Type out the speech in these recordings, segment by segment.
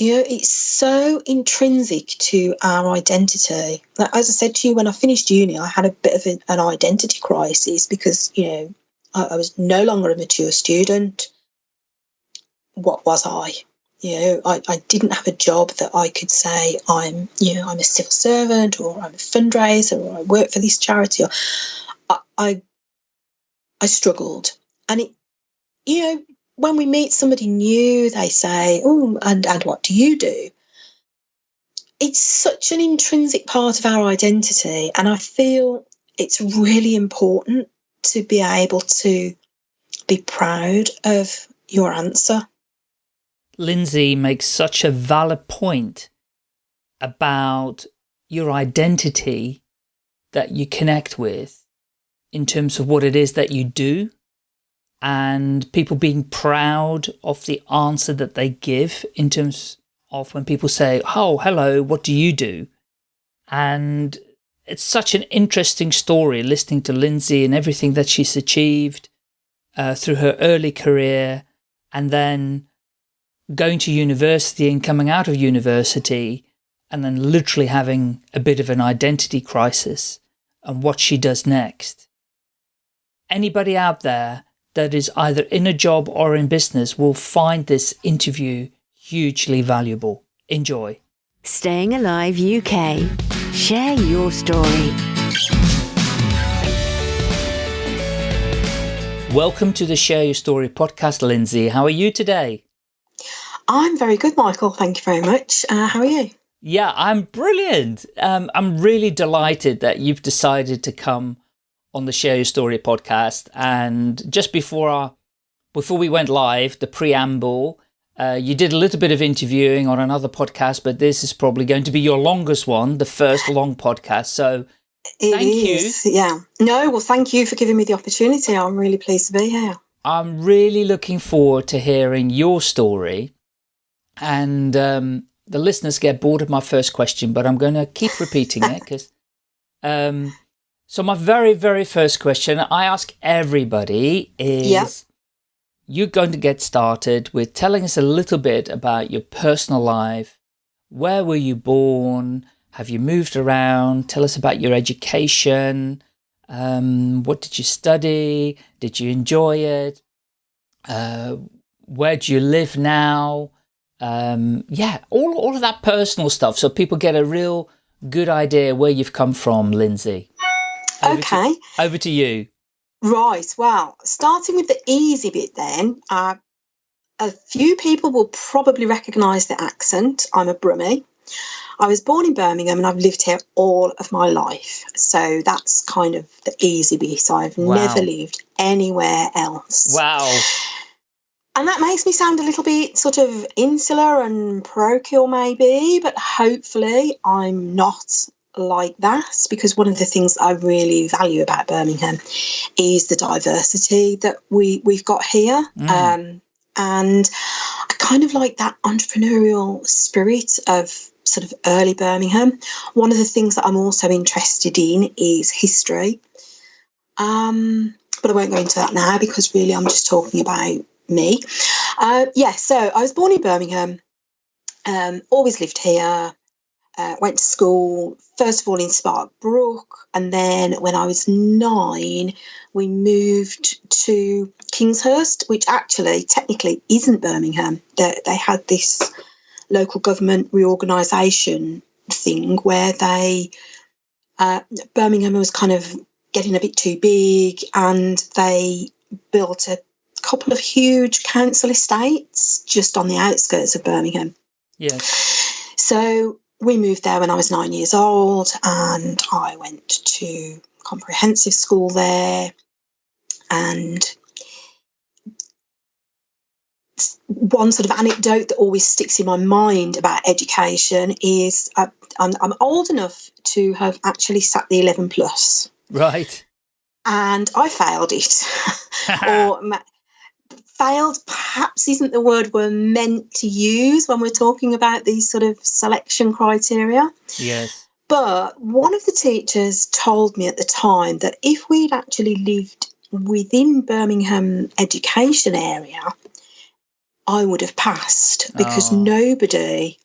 You know, it's so intrinsic to our identity. Like, as I said to you, when I finished uni, I had a bit of an identity crisis because, you know, I, I was no longer a mature student. What was I? You know, I, I didn't have a job that I could say I'm, you know, I'm a civil servant or I'm a fundraiser or I work for this charity. Or I, I, I struggled, and it, you know, when we meet somebody new, they say, "Oh, and and what do you do?" It's such an intrinsic part of our identity, and I feel it's really important to be able to be proud of your answer. Lindsay makes such a valid point about your identity that you connect with in terms of what it is that you do and people being proud of the answer that they give in terms of when people say, oh, hello, what do you do? And it's such an interesting story listening to Lindsay and everything that she's achieved uh, through her early career and then going to university and coming out of university and then literally having a bit of an identity crisis and what she does next. Anybody out there that is either in a job or in business will find this interview hugely valuable. Enjoy. Staying Alive UK. Share your story. Welcome to the Share Your Story podcast, Lindsay. How are you today? I'm very good, Michael. Thank you very much. Uh, how are you? Yeah, I'm brilliant. Um, I'm really delighted that you've decided to come on the Share Your Story podcast. And just before our, before we went live, the preamble, uh, you did a little bit of interviewing on another podcast, but this is probably going to be your longest one, the first long podcast. So it thank is, you. Yeah. No, well, thank you for giving me the opportunity. I'm really pleased to be here. I'm really looking forward to hearing your story. And um, the listeners get bored of my first question, but I'm going to keep repeating it because um, so my very, very first question I ask everybody is, yeah. you're going to get started with telling us a little bit about your personal life. Where were you born? Have you moved around? Tell us about your education. Um, what did you study? Did you enjoy it? Uh, where do you live now? Um, yeah, all, all of that personal stuff so people get a real good idea where you've come from, Lindsay. Over okay. To, over to you. Right. Well, starting with the easy bit then, uh, a few people will probably recognise the accent. I'm a Brummie. I was born in Birmingham and I've lived here all of my life. So that's kind of the easy bit. So I've wow. never lived anywhere else. Wow. And that makes me sound a little bit sort of insular and parochial, maybe, but hopefully I'm not like that because one of the things I really value about Birmingham is the diversity that we we've got here. Mm. Um, and I kind of like that entrepreneurial spirit of sort of early Birmingham. One of the things that I'm also interested in is history. Um, but I won't go into that now because really I'm just talking about me. Uh, yeah, so I was born in Birmingham, um, always lived here, uh, went to school, first of all in Sparkbrook, and then when I was nine, we moved to Kingshurst, which actually technically isn't Birmingham. They, they had this local government reorganisation thing where they, uh, Birmingham was kind of getting a bit too big and they built a couple of huge council estates just on the outskirts of Birmingham. Yes. So we moved there when I was nine years old, and I went to comprehensive school there. And one sort of anecdote that always sticks in my mind about education is uh, I'm, I'm old enough to have actually sat the 11 plus. Right. And I failed it. or failed perhaps isn't the word we're meant to use when we're talking about these sort of selection criteria. Yes. But one of the teachers told me at the time that if we'd actually lived within Birmingham education area, I would have passed because Oh. nobody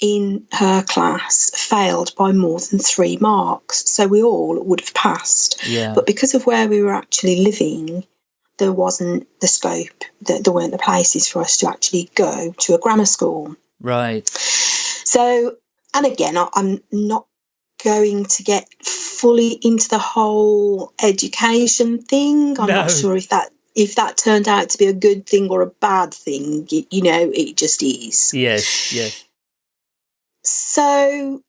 in her class failed by more than three marks. So we all would have passed. Yeah. But because of where we were actually living, there wasn't the scope, that there weren't the places for us to actually go to a grammar school. right. So, and again, I, I'm not going to get fully into the whole education thing. I'm No. not sure if that if that turned out to be a good thing or a bad thing. You know, it just is. Yes. Yes. So,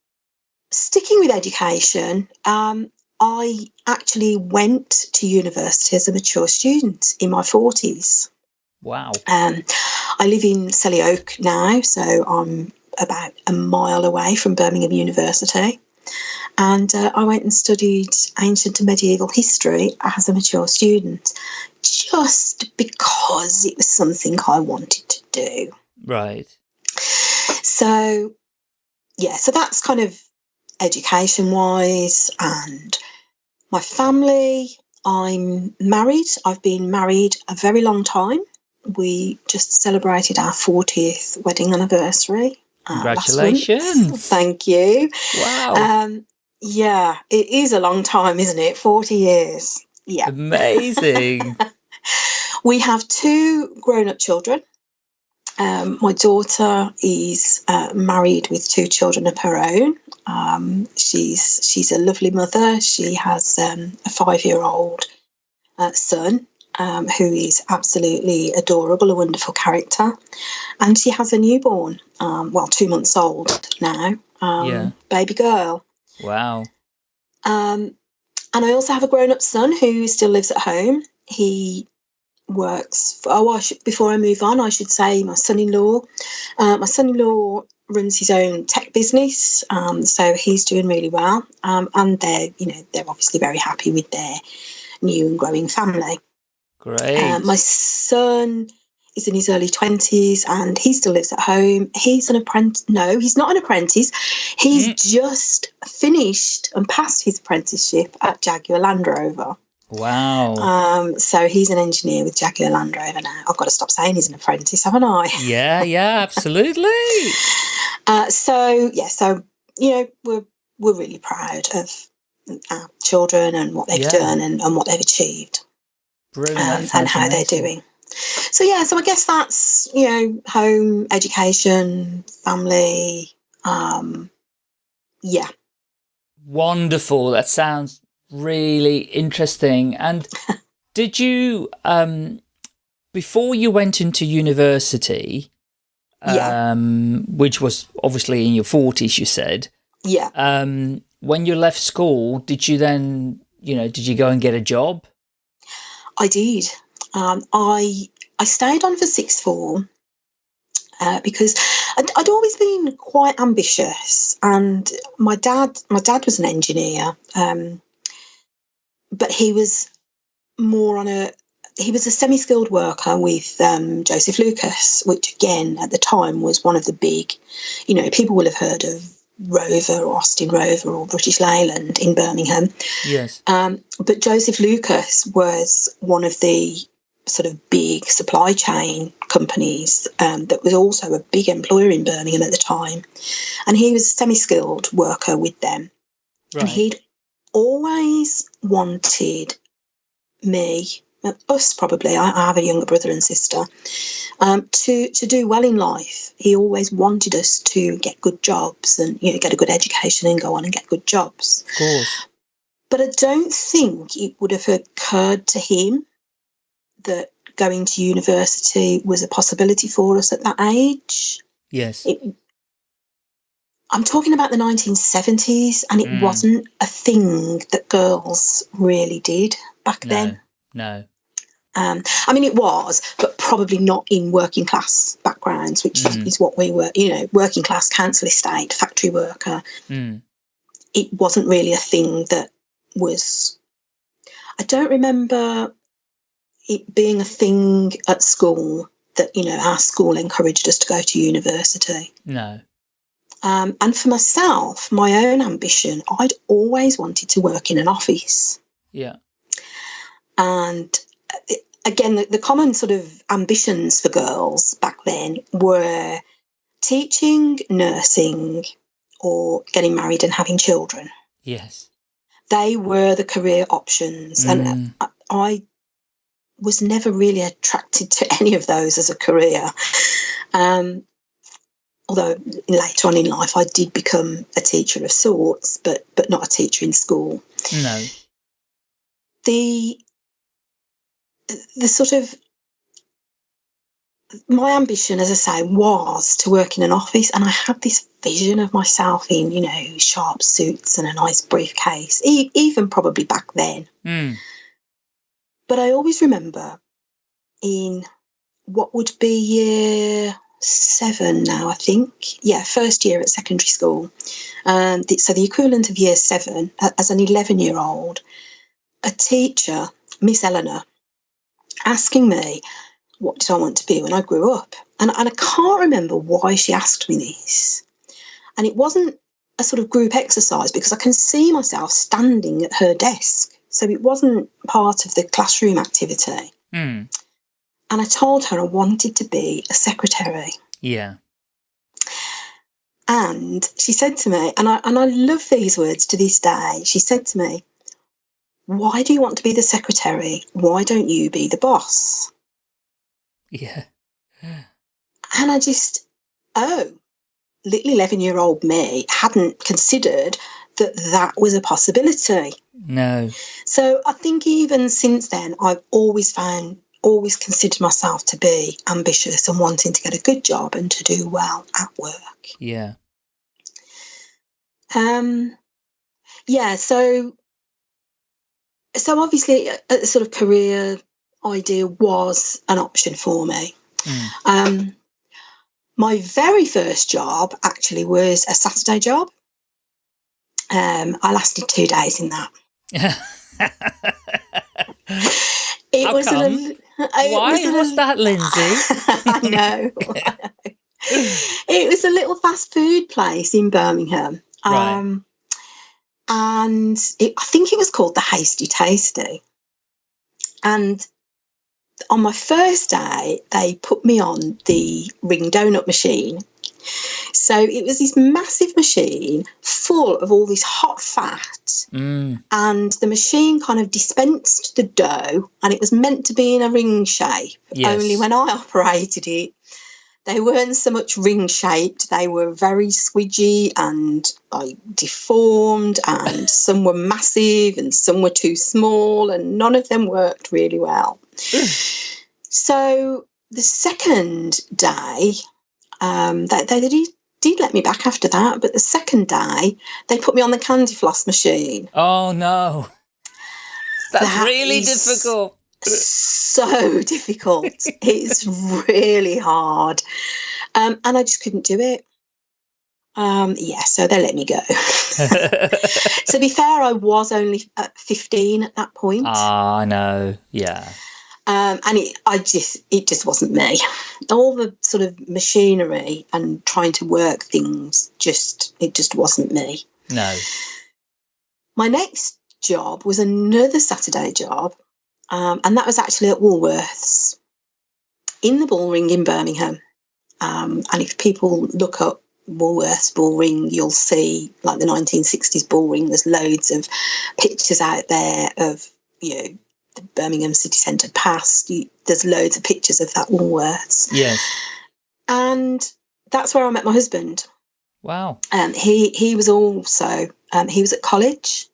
sticking with education, um, I actually went to university as a mature student in my 40s. Wow. Um, I live in Selly Oak now, so I'm about a mile away from Birmingham University. And uh, I went and studied ancient and medieval history as a mature student, just because it was something I wanted to do. Right. So, yeah, so that's kind of education wise. And my family, I'm married. I've been married a very long time. We just celebrated our 40th wedding anniversary. uh. Congratulations. Thank you. Wow. Um, yeah, it is a long time, isn't it? 40 years. Yeah. Amazing. We have two grown up children. Um, my daughter is uh, married with two children of her own. Um, she's she's a lovely mother. She has um, a five year old uh, son um, who is absolutely adorable, a wonderful character, and she has a newborn, um, well, two months old now, um, Yeah. baby girl. wow. Um, and I also have a grown up son who still lives at home. He works, for, oh, I should, before I move on, I should say my son in law. Uh, my son in law runs his own tech business, um, so he's doing really well. Um, and they're, you know, they're obviously very happy with their new and growing family. Great. Uh, my son is in his early 20s and he still lives at home. He's an apprentice. No, he's not an apprentice. He's Mm. just finished and passed his apprenticeship at Jaguar Land Rover. Wow. Um, so he's an engineer with Jaguar Land Rover now. I've got to stop saying he's an apprentice, haven't I? yeah. Yeah. Absolutely. Uh, so, yeah, so, you know, we're, we're really proud of our children and what they've Yeah. done and, and what they've achieved. Brilliant. Um, and how they're doing. So yeah, so I guess that's you know home, education, family. Um, yeah, Wonderful. That sounds really interesting. And did you, um, before you went into university, Yeah. um, which was obviously in your forties, you said, yeah. um, when you left school, did you then, you know, did you go and get a job? I did. Um, I I stayed on for sixth form uh, because I'd, I'd always been quite ambitious, and my dad my dad was an engineer, um, but he was more on a he was a semi-skilled worker with um, Joseph Lucas, which again at the time was one of the big, you know, people will have heard of Rover or Austin Rover or British Leyland in Birmingham. Yes. Um, but Joseph Lucas was one of the sort of big supply chain companies um, that was also a big employer in Birmingham at the time. And he was a semi skilled worker with them. Right. And he'd always wanted me, us probably, I, I have a younger brother and sister, um, to, to do well in life. He always wanted us to get good jobs and you know, get a good education and go on and get good jobs. of course. But I don't think it would have occurred to him that going to university was a possibility for us at that age. Yes. It, I'm talking about the 1970s, and it Mm. wasn't a thing that girls really did back no. then. No. Um, I mean, it was, but probably not in working class backgrounds, which Mm. is what we were, you know, working class council estate, factory worker. Mm. it wasn't really a thing that was I don't remember it being a thing at school that you know our school encouraged us to go to university No. Um, and for myself my own ambition I'd always wanted to work in an office Yeah. and it, again, the, the common sort of ambitions for girls back then were teaching, nursing, or getting married and having children. Yes. They were the career options. And Mm. I, I was never really attracted to any of those as a career. Um, although later on in life I did become a teacher of sorts, but but not a teacher in school. No. The the sort of my ambition, as I say, was to work in an office, and I had this vision of myself in, you know, sharp suits and a nice briefcase, e- even probably back then. Mm. But I always remember in what would be year seven now, I think. Yeah, first year at secondary school. Um, so the equivalent of year seven, as an 11 year old, a teacher, Miss Eleanor, asking me, what did I want to be when I grew up? And, and I can't remember why she asked me this. And it wasn't a sort of group exercise because I can see myself standing at her desk. So it wasn't part of the classroom activity. Mm. And I told her I wanted to be a secretary. Yeah. And she said to me, and I and I love these words to this day. She said to me, "Why do you want to be the secretary? Why don't you be the boss?" Yeah. And I just, oh, little eleven-year-old me hadn't considered that that was a possibility. No. So I think even since then, I've always found, always considered myself to be ambitious and wanting to get a good job and to do well at work. Yeah. Um, yeah, so so obviously a, a sort of career idea was an option for me. Mm. Um, my very first job actually was a Saturday job. Um, I lasted two days in that. It How was come? A, it Why was that, Lindsay? I know. I know. It was a little fast food place in Birmingham. Right. Um, and it, I think it was called the Hasty Tasty. And on my first day, they put me on the ring donut machine. So it was this massive machine full of all this hot fat Mm. and the machine kind of dispensed the dough and it was meant to be in a ring shape Yes. only when i operated it they weren't so much ring shaped they were very squidgy and like deformed and some were massive and some were too small and none of them worked really well so the second day um, they, they did, did let me back after that but the second day they put me on the candy floss machine Oh no. That's That really difficult. so difficult. it's really hard. Um, and I just couldn't do it. Um, yeah, so they let me go. to be fair, I was only at 15 at that point. Ah, I know. Yeah. Um, and it, I just, it just wasn't me. All the sort of machinery and trying to work things, just, it just wasn't me. No. My next job was another Saturday job, um, and that was actually at Woolworths in the Bullring in Birmingham. Um, and if people look up Woolworths Bullring, you'll see like the 1960s Bullring. There's loads of pictures out there of you know the Birmingham city centre past. You, there's loads of pictures of that Woolworths, Yes. and that's where I met my husband. Wow. Um, he he was also um, he was at college,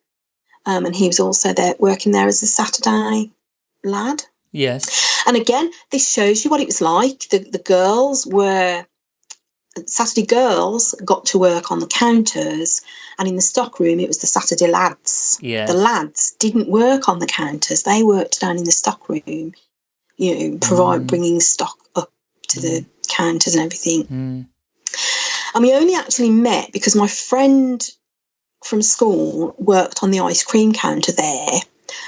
um, and he was also there working there as a Saturday lad. Yes. And again, this shows you what it was like. The the girls were Saturday girls got to work on the counters, and in the stock room it was the Saturday lads. Yes. The lads didn't work on the counters; they worked down in the stock room. You know, provide Mm. bringing stock up to the counters and everything. Mm. And we only actually met because my friend from school worked on the ice cream counter there.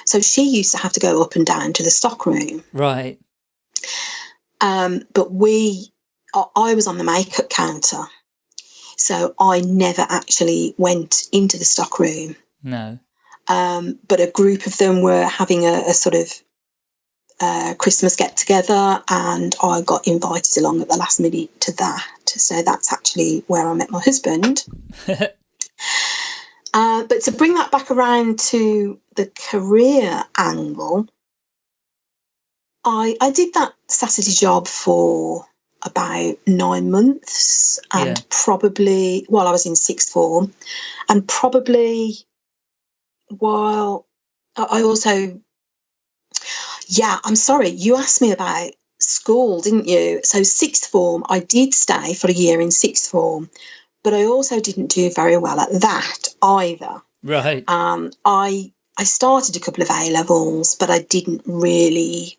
So she used to have to go up and down to the stock room. Right. Um, but we, I I was on the makeup counter. So I never actually went into the stock room. No. Um, but a group of them were having a, a sort of uh, Christmas get together, and I got invited along at the last minute to that. So that's actually where I met my husband. uh, but to bring that back around to the career angle, I I did that Saturday job for about nine months, and Yeah. probably while I was in sixth form, and probably while I I also yeah, I'm sorry. You asked me about school, didn't you? So sixth form, I did stay for a year in sixth form, but I also didn't do very well at that either. Right. Um, I I started a couple of A levels, but I didn't really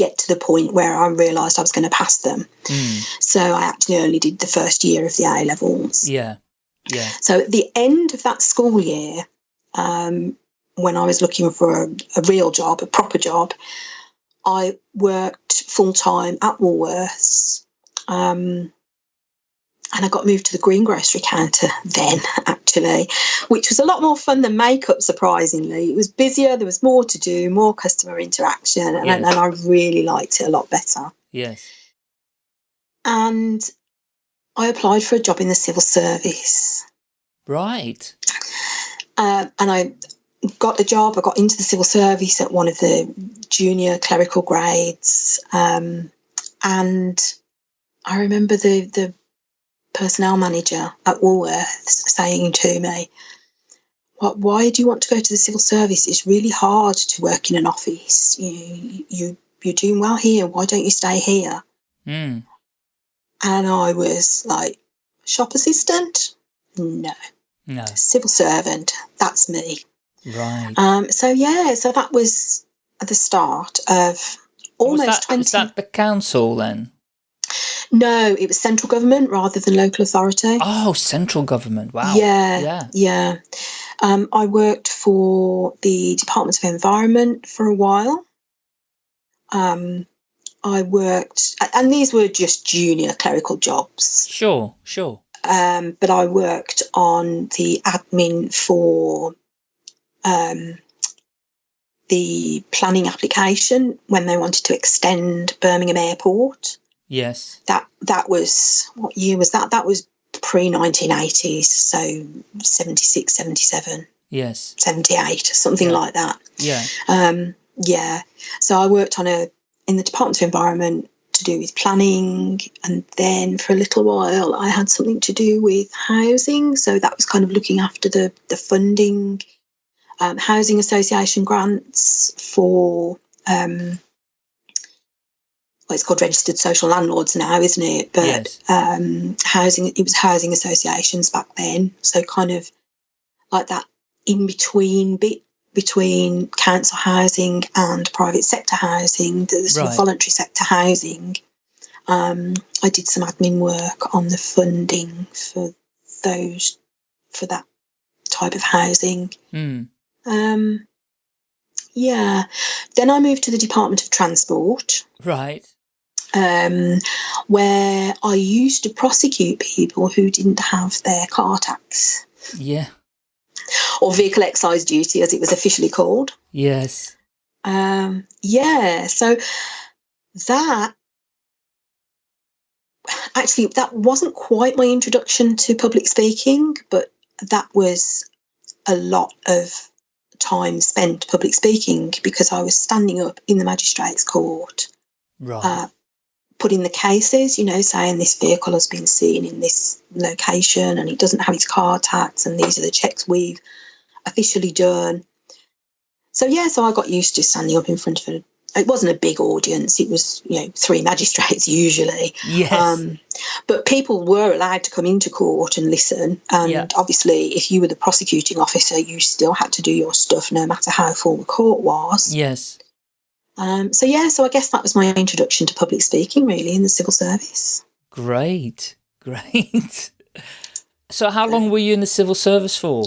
get to the point where I realised I was going to pass them. Mm. So I actually only did the first year of the A levels. Yeah. Yeah. So at the end of that school year, um, when I was looking for a, a real job, a proper job, I worked full time at Woolworths. Um, and I got moved to the greengrocery counter then, actually, which was a lot more fun than makeup, surprisingly. It was busier, there was more to do, more customer interaction, and, Yes. and I really liked it a lot better. Yes. And I applied for a job in the civil service. Right. Uh, and I got the job. I got into the civil service at one of the junior clerical grades, um, and I remember the the personnel manager at Woolworths saying to me, "What? Why do you want to go to the civil service? It's really hard to work in an office. You you you're doing well here. Why don't you stay here?" Mm. And I was like, "Shop assistant? No, No. civil servant. That's me." Right. Um, so yeah, so that was the start of was almost that, twenty. was that the council then? No, it was central government rather than local authority. Oh, central government. Wow. Yeah, Yeah. yeah. Um, I worked for the Department of Environment for a while. Um, I worked, and these were just junior clerical jobs. Sure. Sure. um, but I worked on the admin for um, the planning application when they wanted to extend Birmingham Airport. Yes. That that was what year was that? That was pre 1980s, so 76, 77, Yes. 78, something Yeah. like that. Yeah. Um, yeah. So I worked on a in the Department of Environment to do with planning, and then for a little while I had something to do with housing. So that was kind of looking after the the funding, um, housing association grants for. Um, well, it's called registered social landlords now, isn't it? But Yes. um, housing, it was housing associations back then. So kind of like that in between bit between council housing and private sector housing, the sort Right. of voluntary sector housing. Um, I did some admin work on the funding for those for that type of housing. Mm. Um, yeah. Then I moved to the Department of Transport, Right. Um, where I used to prosecute people who didn't have their car tax Yeah. or vehicle excise duty, as it was officially called. Yes. Um, yeah, so that actually that wasn't quite my introduction to public speaking, but that was a lot of time spent public speaking because I was standing up in the magistrates court, Right. uh, putting the cases, you know, saying this vehicle has been seen in this location and it doesn't have its car tax, and these are the checks we've officially done. So yeah, so I got used to standing up in front of a. It wasn't a big audience. It was you know three magistrates usually, yes. um, but people were allowed to come into court and listen. And Yeah. obviously, if you were the prosecuting officer, you still had to do your stuff, no matter how full the court was. yes. Um, so yeah, so I guess that was my introduction to public speaking, really, in the civil service. Great. Great. So how long were you in the civil service for?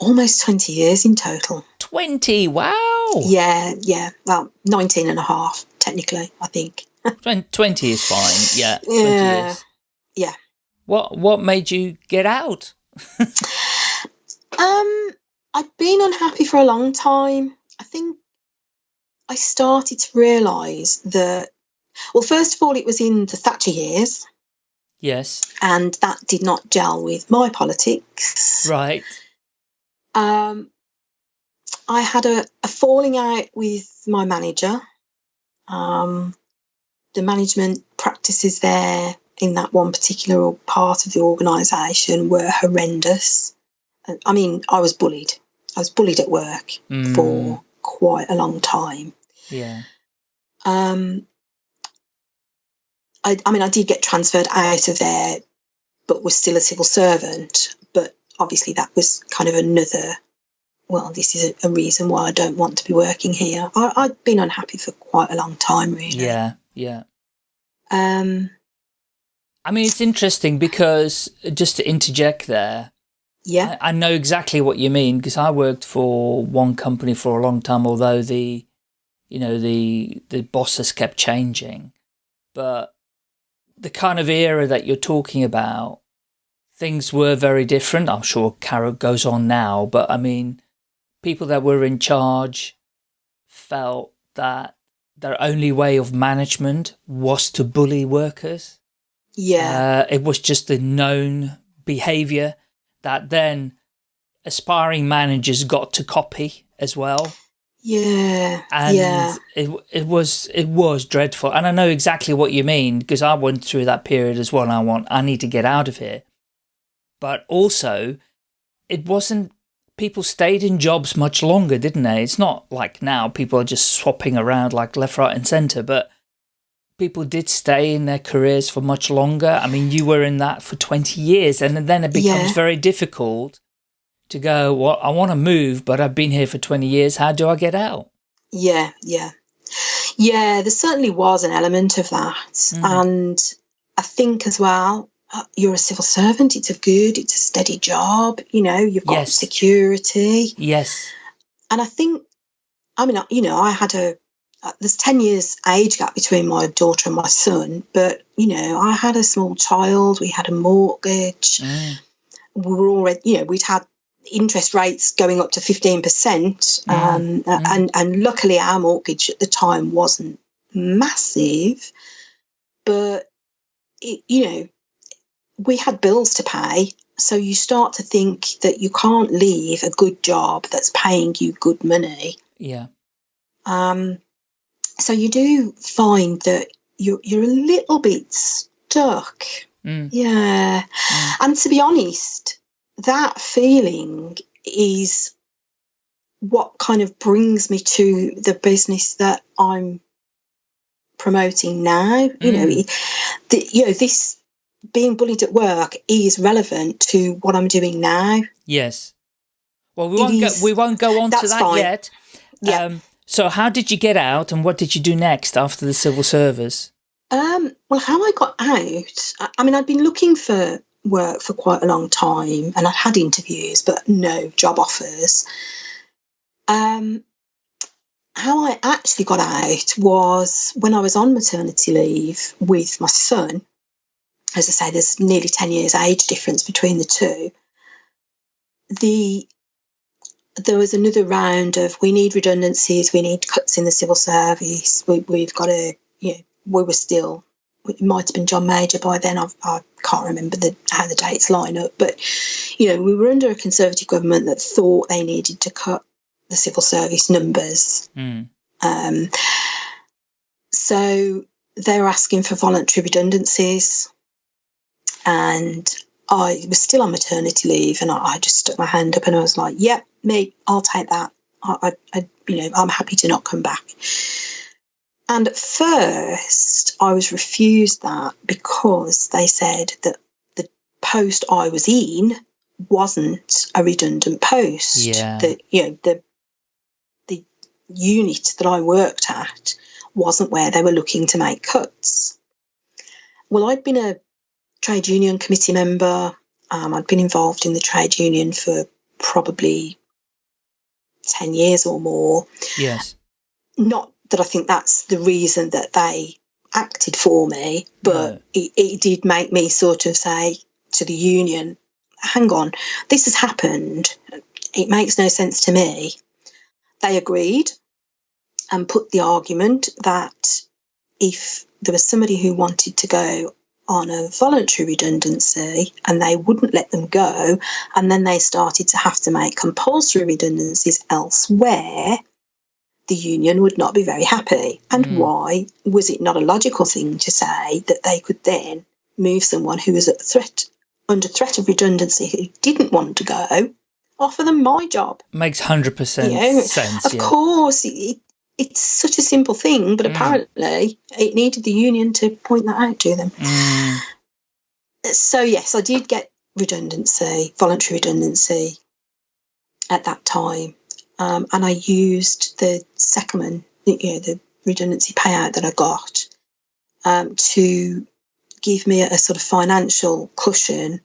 Almost 20 years in total. 20. Wow. Yeah, yeah. Well, 19 and a half, technically, I think. 20 is fine. Yeah. 20 Yeah. years. Yeah. What what made you get out? Um, I'd been unhappy for a long time. I think I started to realise that, well, first of all, it was in the Thatcher years, Yes. and that did not gel with my politics. Right. Um, I had a, a falling out with my manager. Um, the management practices there in that one particular part of the organisation were horrendous. I mean, I was bullied. I was bullied at work Mm, for quite a long time. Yeah. Um, I, I mean, I did get transferred out of there, but was still a civil servant. But obviously, that was kind of another. Well, this is a, a reason why I don't want to be working here. I, I'd been unhappy for quite a long time, really. Yeah. Yeah. Um. I mean, it's interesting because just to interject there, Yeah. I, I know exactly what you mean because I worked for one company for a long time, although the, you know, the the bosses kept changing, but the kind of era that you're talking about, things were very different. I'm sure Carol goes on now, but I mean, people that were in charge felt that their only way of management was to bully workers. yeah. Uh, it was just the known behavior that then aspiring managers got to copy as well. Yeah. And yeah. it, it was, it was dreadful. And I know exactly what you mean because I went through that period as well. And I want, I need to get out of here. But also it wasn't, people stayed in jobs much longer, didn't they? It's not like now people are just swapping around like left, right and center, but people did stay in their careers for much longer. I mean, you were in that for 20 years and then it becomes Yeah. very difficult to go, well, I want to move, but I've been here for 20 years. How do I get out? Yeah, yeah. Yeah, there certainly was an element of that. Mm. And I think as well, uh, you're a civil servant, it's a good, it's a steady job, you know, you've got Yes. security. Yes. And I think, I mean, you know, I had a, uh, there's 10 years age gap between my daughter and my son, but, you know, I had a small child, we had a mortgage, Mm. we were already, you know, we'd had interest rates going up to 15%. Mm, Um, mm. And, and luckily, our mortgage at the time wasn't massive, but, it, you know, we had bills to pay. So you start to think that you can't leave a good job that's paying you good money. Yeah. Um, so you do find that you're, you're a little bit stuck. Mm. Yeah. Mm. And to be honest, that feeling is what kind of brings me to the business that I'm promoting now. You know, Mm. the, you know, this being bullied at work is relevant to what I'm doing now. Yes. Well, we It won't go, we won't go on to that fine. yet. Yeah. Um, so how did you get out and what did you do next after the civil service? Um, well, how I got out, I, I mean, I'd been looking for work for quite a long time and I'd had interviews, but no job offers. Um, how I actually got out was when I was on maternity leave with my son. As I say, there's nearly 10 years age difference between the two. The there was another round of we need redundancies, we need cuts in the civil service, we, we've got to, you know, we were still, it might have been John Major by then, I've, I can't remember the, how the dates line up, but, you know, we were under a Conservative government that thought they needed to cut the civil service numbers. Mm. Um, so they were asking for voluntary redundancies, and I was still on maternity leave, and I, I just stuck my hand up and I was like, "Yep, me, I'll take that. I, I, I, you know, I'm happy to not come back." And at first, I was refused that because they said that the post I was in wasn't a redundant post. Yeah. That you know the the unit that I worked at wasn't where they were looking to make cuts. Well, I'd been a trade union committee member. Um, I'd been involved in the trade union for probably 10 years or more. Yes. Not that I think that's the reason that they acted for me, but No. it, it did make me sort of say to the union, hang on, this has happened. It makes no sense to me. They agreed. and put the argument that if there was somebody who wanted to go on a voluntary redundancy and they wouldn't let them go, and then they started to have to make compulsory redundancies elsewhere, the union would not be very happy. And Mm. why was it not a logical thing to say that they could then move someone who was at threat under threat of redundancy who didn't want to go, offer them my job? Makes 100% You know, sense, Of yeah. course, it, it's such a simple thing, but Mm. apparently it needed the union to point that out to them. Mm, So yes, I did get redundancy, voluntary redundancy at that time, um, and I used the second, you know, the redundancy payout that I got um, to give me a, a sort of financial cushion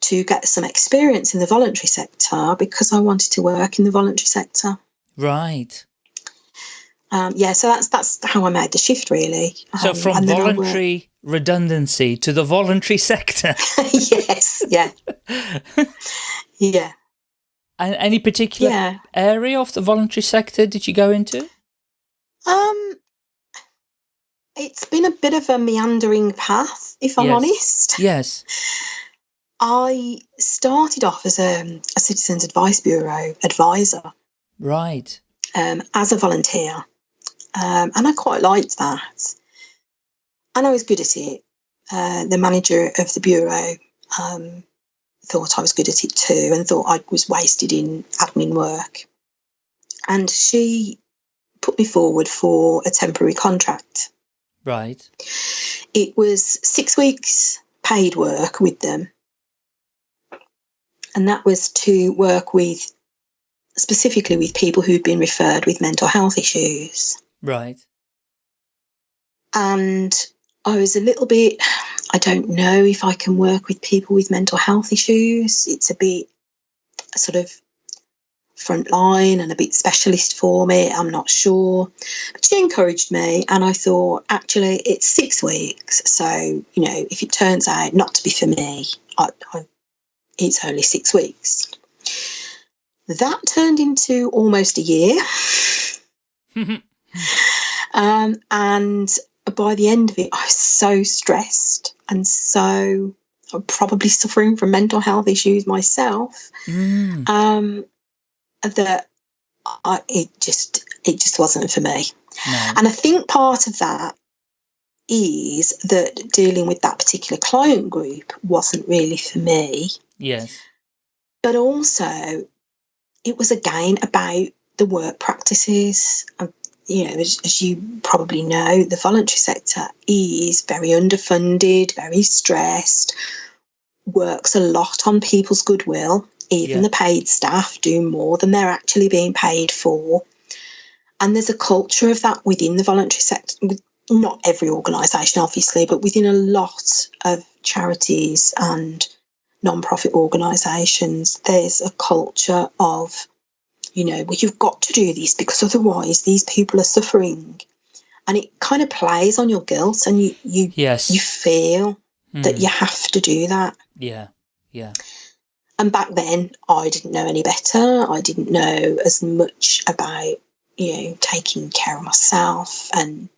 to get some experience in the voluntary sector because I wanted to work in the voluntary sector. right. Um, yeah, so that's that's how I made the shift really. So Um, from and then I worked- voluntary redundancy to the voluntary sector. yes, yeah, yeah, and any particular yeah. area of the voluntary sector did you go into? Um, it's been a bit of a meandering path, if I'm Yes. honest. Yes. I started off as a, a Citizens Advice Bureau advisor Right. um, as a volunteer, um, and I quite liked that. And I was good at it. Uh, the manager of the bureau um, thought I was good at it too, and thought I was wasted in admin work. And she put me forward for a temporary contract. Right. It was six weeks paid work with them. And that was to work with specifically with people who'd been referred with mental health issues. Right. And I was a little bit, I don't know if I can work with people with mental health issues. It's a bit sort of frontline and a bit specialist for me. I'm not sure. But she encouraged me, and I thought, actually, it's six weeks. So, you know, if it turns out not to be for me, I, I, it's only six weeks. That turned into almost a year. Um, and by the end of it, I was so stressed and so I'm probably suffering from mental health issues myself Mm. um, that I, it just it just wasn't for me. No. And I think part of that is that dealing with that particular client group wasn't really for me, Yes. but also it was again about the work practices. Um, you know, as, as you probably know, the voluntary sector is very underfunded, very stressed, works a lot on people's goodwill. Even Yeah. the paid staff do more than they're actually being paid for. And there's a culture of that within the voluntary sector, with not every organisation, obviously, but within a lot of charities and non-profit organisations, there's a culture of, you know, well, you've got to do this because otherwise these people are suffering. And it kind of plays on your guilt and you you, Yes. you feel that Mm. you have to do that. Yeah. Yeah. And back then, I didn't know any better. I didn't know as much about, you know, taking care of myself. And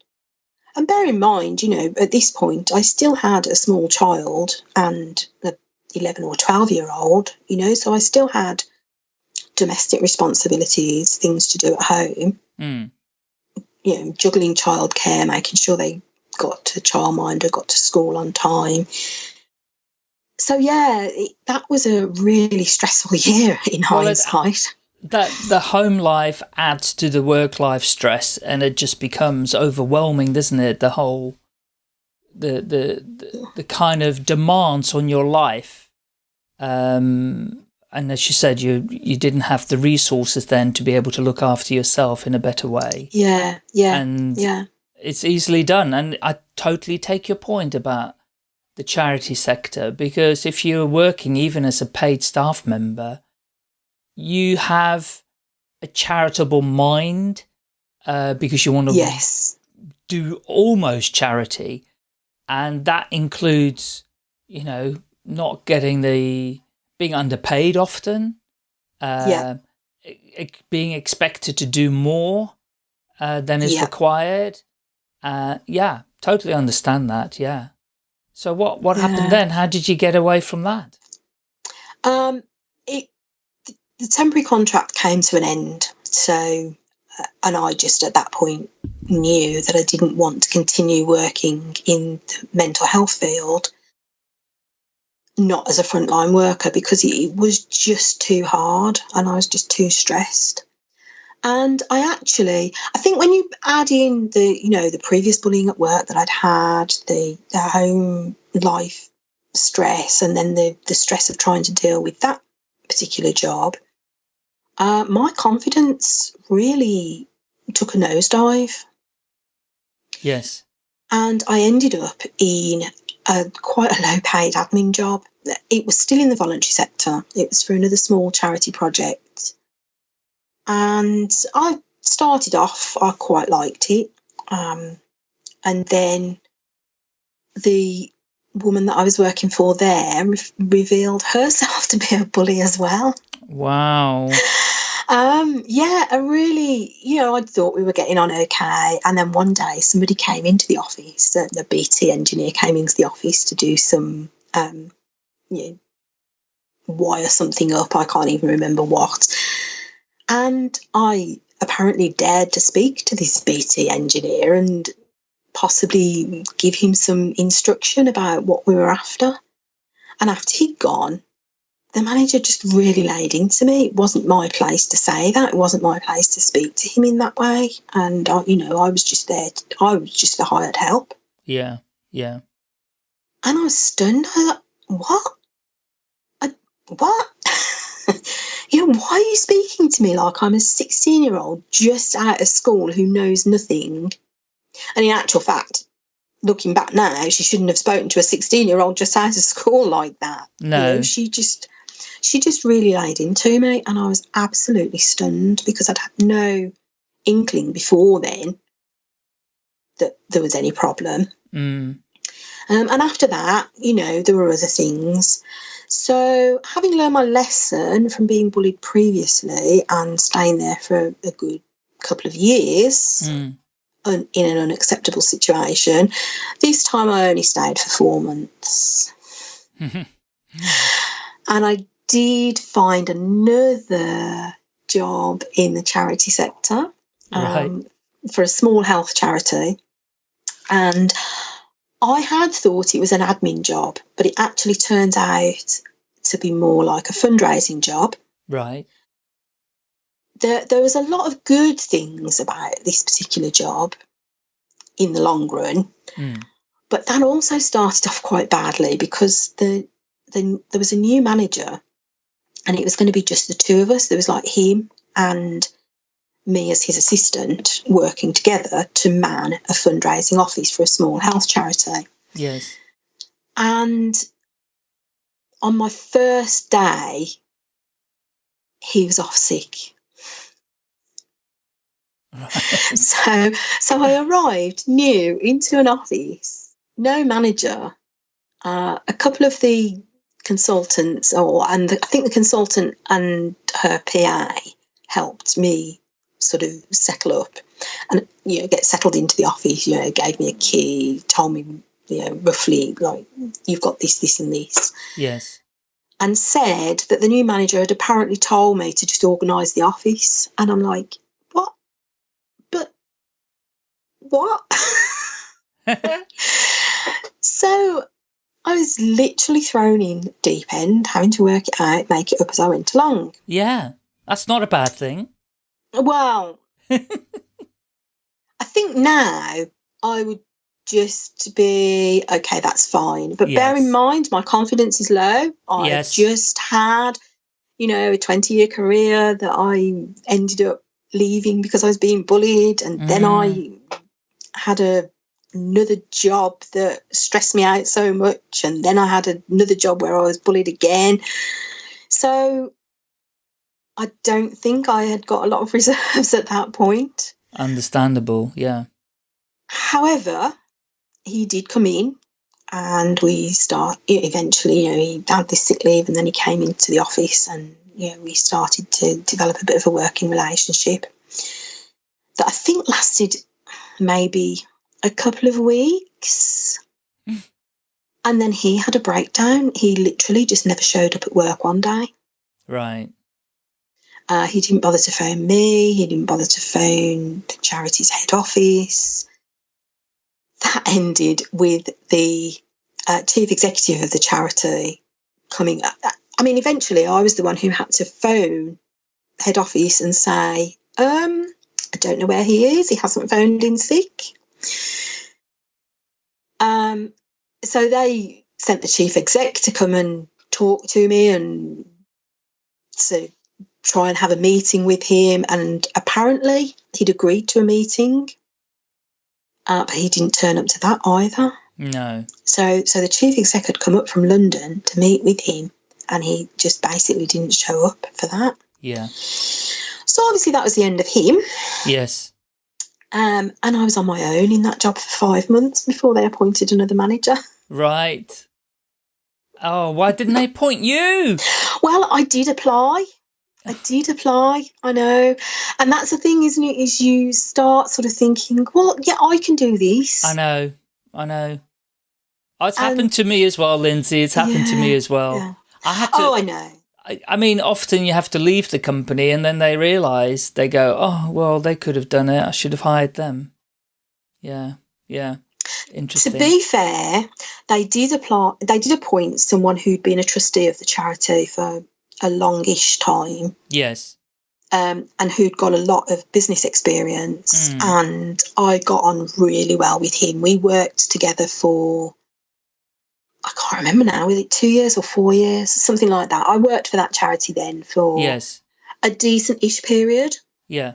and bear in mind, you know, at this point, I still had a small child and a 11 or 12 year old, you know, so I still had domestic responsibilities, things to do at home, Mm. you know, juggling childcare, making sure they got to childminder, got to school on time. So yeah, it, that was a really stressful year in Well, hindsight. That the home life adds to the work life stress and it just becomes overwhelming, doesn't it? The whole the the the, the kind of demands on your life. Um and as you said, you you didn't have the resources then to be able to look after yourself in a better way. Yeah, yeah, and yeah, it's easily done. And I totally take your point about the charity sector because if you're working even as a paid staff member, you have a charitable mind uh, because you want to yes, do almost charity. And that includes, you know, not getting the, being underpaid often, uh, Yeah. e- being expected to do more, uh, than is Yeah. required. Uh, yeah, totally understand that. Yeah. So what, what Yeah. happened then? How did you get away from that? Um, it the temporary contract came to an end, so uh, and I just at that point knew that I didn't want to continue working in the mental health field, not as a frontline worker because it was just too hard and I was just too stressed. And I actually, I think when you add in the, you know, the previous bullying at work that I'd had, the, the home life stress, and then the, the stress of trying to deal with that particular job, uh, my confidence really took a nosedive. Yes. And I ended up in a quite a low paid admin job. It was still in the voluntary sector, it was for another small charity project. And I started off, I quite liked it. Um, and then the woman that I was working for there re- revealed herself to be a bully as well. Wow. Um, yeah, I really, you know, I thought we were getting on okay. And then one day somebody came into the office, the, BT engineer came into the office to do some, um, you know, wire something up. I can't even remember what. And I apparently dared to speak to this BT engineer and possibly give him some instruction about what we were after. And after he'd gone, the manager just really laid into me. It wasn't my place to say that. It wasn't my place to speak to him in that way. And I, you know, I was just there. To, I was just the hired help. Yeah. Yeah. And I was stunned. I was like, "What? I, what? you know, why are you speaking to me like I'm a 16 year old just out of school who knows nothing?" And in actual fact, looking back now, she shouldn't have spoken to a 16 year old just out of school like that. You No. know, she just she just really laid into me and I was absolutely stunned because I'd had no inkling before then that there was any problem. Mm. Um, and after that, you know, there were other things. So, having learned my lesson from being bullied previously and staying there for a good couple of years, Mm. un- in an unacceptable situation. This time I only stayed for four months. And I did find another job in the charity sector Right. um, for a small health charity. And I had thought it was an admin job, but it actually turned out to be more like a fundraising job. Right. there, there was a lot of good things about this particular job in the long run, Mm. but that also started off quite badly because the, the there was a new manager, and it was going to be just the two of us. There was like him and me as his assistant working together to man a fundraising office for a small health charity. Yes. And on my first day, he was off sick. Right. So, so I arrived new into an office, no manager. Uh, a couple of the consultants, or and the, I think the consultant and her PI helped me sort of settle up and you know get settled into the office. You know, gave me a key, told me you know roughly like you've got this, this, and this Yes. and said that the new manager had apparently told me to just organise the office. And I'm like, what? But what? so I was literally thrown in deep end, having to work it out, make it up as I went along. yeah. That's not a bad thing. Well, I think now I would just be okay, that's fine. But bear in mind, my confidence is low. I Yes. just had, you know, a 20 year career that I ended up leaving because I was being bullied. And then I mm. had a, another job that stressed me out so much. And then I had another job where I was bullied again. So I don't think I had got a lot of reserves at that point. Understandable. Yeah. However, he did come in and we start eventually, you know, he had this sick leave and then he came into the office and, you know, we started to develop a bit of a working relationship. that I think lasted maybe a couple of weeks. and then he had a breakdown. He literally just never showed up at work one day. Right. Uh, he didn't bother to phone me. He didn't bother to phone the charity's head office. That ended with the uh, chief executive of the charity coming. Up. I mean, eventually, I was the one who had to phone head office and say, um, I don't know where he is. He hasn't phoned in sick. Um, so they sent the chief exec to come and talk to me and to try and have a meeting with him. And apparently, he'd agreed to a meeting, uh, but he didn't turn up to that either. No. So, so the chief exec had come up from London to meet with him, and he just basically didn't show up for that. Yeah. So obviously that was the end of him. Yes. Um, and I was on my own in that job for five months before they appointed another manager. Right. Oh, why didn't they appoint you? Well, I did apply. I did apply, I know. And that's the thing, isn't it? Is you start sort of thinking, well, yeah, I can do this. I know. I know. It's happened to me as well, Lindsay. It's happened yeah, to me as well. Yeah. I had to. Oh, I know. I, I mean, often you have to leave the company and then they realise, they go, oh, well, they could have done it. I should have hired them. Yeah, yeah. Interesting. To be fair, they did apply. They did appoint someone who'd been a trustee of the charity for a longish time. Yes. Um, and who'd got a lot of business experience, mm. and I got on really well with him. We worked together for I can't remember now, was it two years or four years, something like that. I worked for that charity then for yes a decent ish period. Yeah.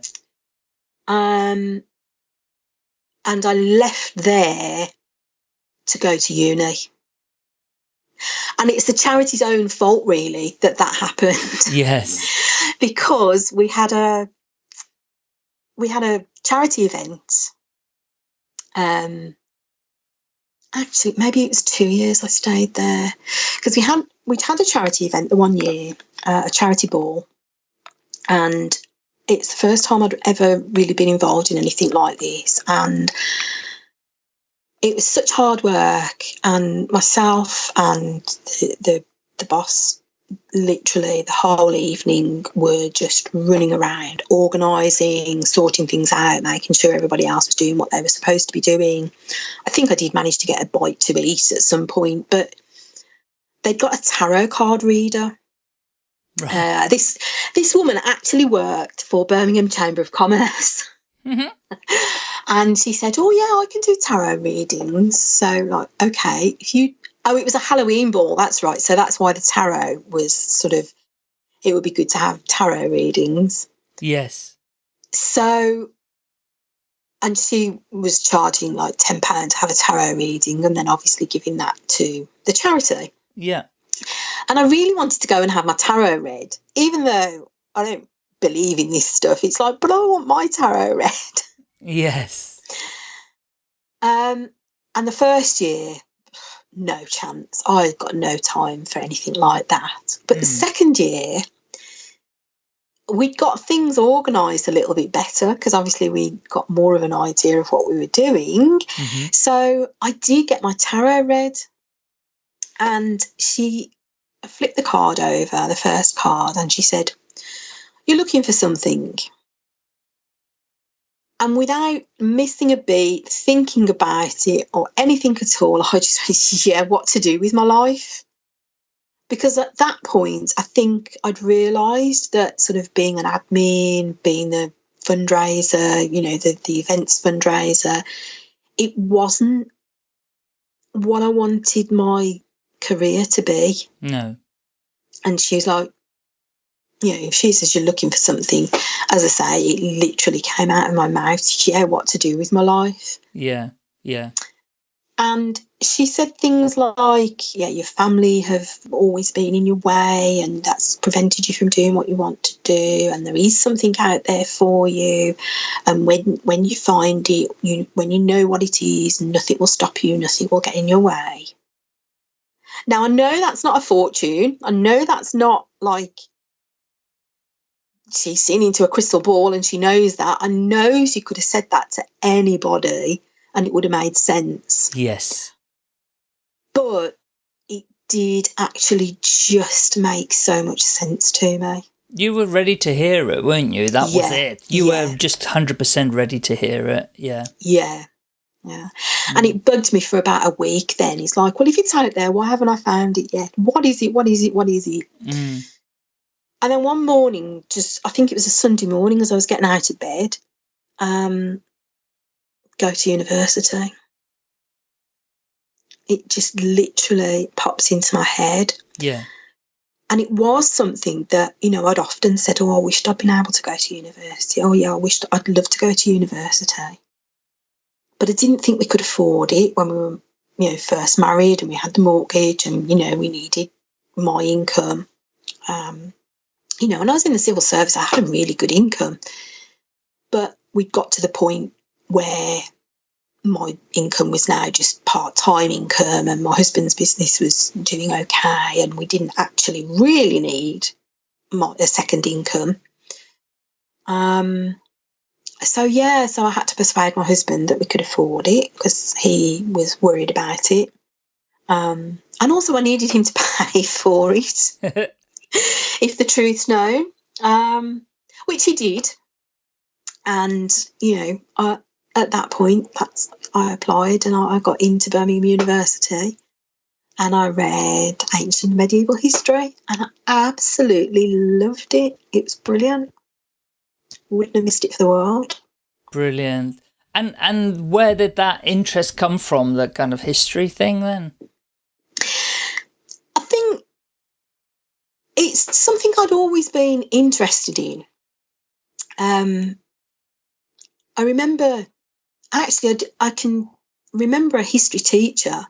Um, and I left there to go to uni. And it's the charity's own fault, really, that that happened. Yes. because we had a we had a charity event um, actually maybe it was two years I stayed there. Because we had we'd had a charity event the one year, uh, a charity ball, and it's the first time I'd ever really been involved in anything like this, and it was such hard work, and myself and the, the, the boss literally the whole evening were just running around, organising, sorting things out, making sure everybody else was doing what they were supposed to be doing. I think I did manage to get a bite to eat at some point, but they'd got a tarot card reader. Right. Uh, this this woman actually worked for Birmingham Chamber of Commerce. Mm-hmm. and she said, "Oh yeah, I can do tarot readings." So like, okay, if you Oh, it was a Halloween ball. That's right. So that's why the tarot was sort of. It would be good to have tarot readings. Yes. So, and she was charging like ten pound to have a tarot reading, and then obviously giving that to the charity. Yeah. And I really wanted to go and have my tarot read, even though I don't believe in this stuff. It's like, but I want my tarot read. Yes. Um, and the first year, no chance. I got no time for anything like that. But mm. the hmm. second year, we got things organised a little bit better because obviously we got more of an idea of what we were doing. Mm-hmm. So I did get my tarot read, and she flipped the card over, the first card, and she said, You're looking for something and without missing a beat, thinking about it or anything at all, I just went, yeah, what to do with my life. Because at that point, I think I'd realised that sort of being an admin, being the fundraiser, you know, the, the events fundraiser, it wasn't what I wanted my career to be. No. And she was like, you know, if she says you're looking for something, as I say, it literally came out of my mouth. Yeah, what to do with my life. Yeah, yeah. And she said things like, yeah, your family have always been in your way and that's prevented you from doing what you want to do. And there is something out there for you. And when, when you find it, you, when you know what it is, nothing will stop you, nothing will get in your way. Now, I know that's not a fortune. I know that's not like she's seen into a crystal ball and she knows that. and knows she could have said that to anybody and it would have made sense. Yes. But it did actually just make so much sense to me. You were ready to hear it, weren't you? That was it. You yeah. were just 100% ready to hear it. Yeah. Yeah. Yeah. And it bugged me for about a week then. He's like, Well, if it's out there, why haven't I found it yet? What is it? What is it? What is it? Mm. And then one morning, just I think it was a Sunday morning as I was getting out of bed, um, go to university. It just literally pops into my head. Yeah. And it was something that, you know, I'd often said, Oh, I wished I'd been able to go to university. Oh, yeah, I wished I'd love to go to university. But I didn't think we could afford it when we were, you know, first married and we had the mortgage and, you know, we needed my income. Um, you know, and I was in the civil service, I had a really good income. But we'd got to the point where my income was now just part time income, and my husband's business was doing okay, and we didn't actually really need my, a second income. Um, so yeah, so I had to persuade my husband that we could afford it because he was worried about it. Um, and also, I needed him to pay for it if the truth's known, um, which he did. And you know, I, at that point, that's I applied and I, I got into Birmingham University, and I read ancient medieval history, and I absolutely loved it. It was brilliant. Wouldn't have missed it for the world. Brilliant. And and where did that interest come from, that kind of history thing then? I think it's something I'd always been interested in. Um, I remember, actually, I can remember a history teacher.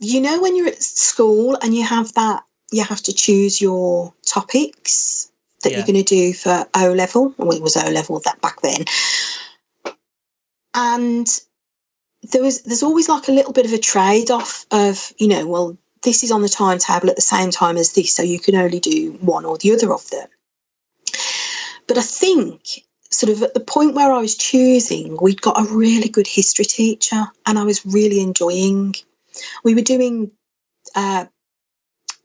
You know, when you're at school and you have that, you have to choose your topics that Yeah. you're going to do for O level. Well, it was O level that back then. And there was there's always like a little bit of a trade off of you know well this is on the timetable at the same time as this so you can only do one or the other of them. But i think sort of at the point where i was choosing we'd got a really good history teacher and i was really enjoying. We were doing uh,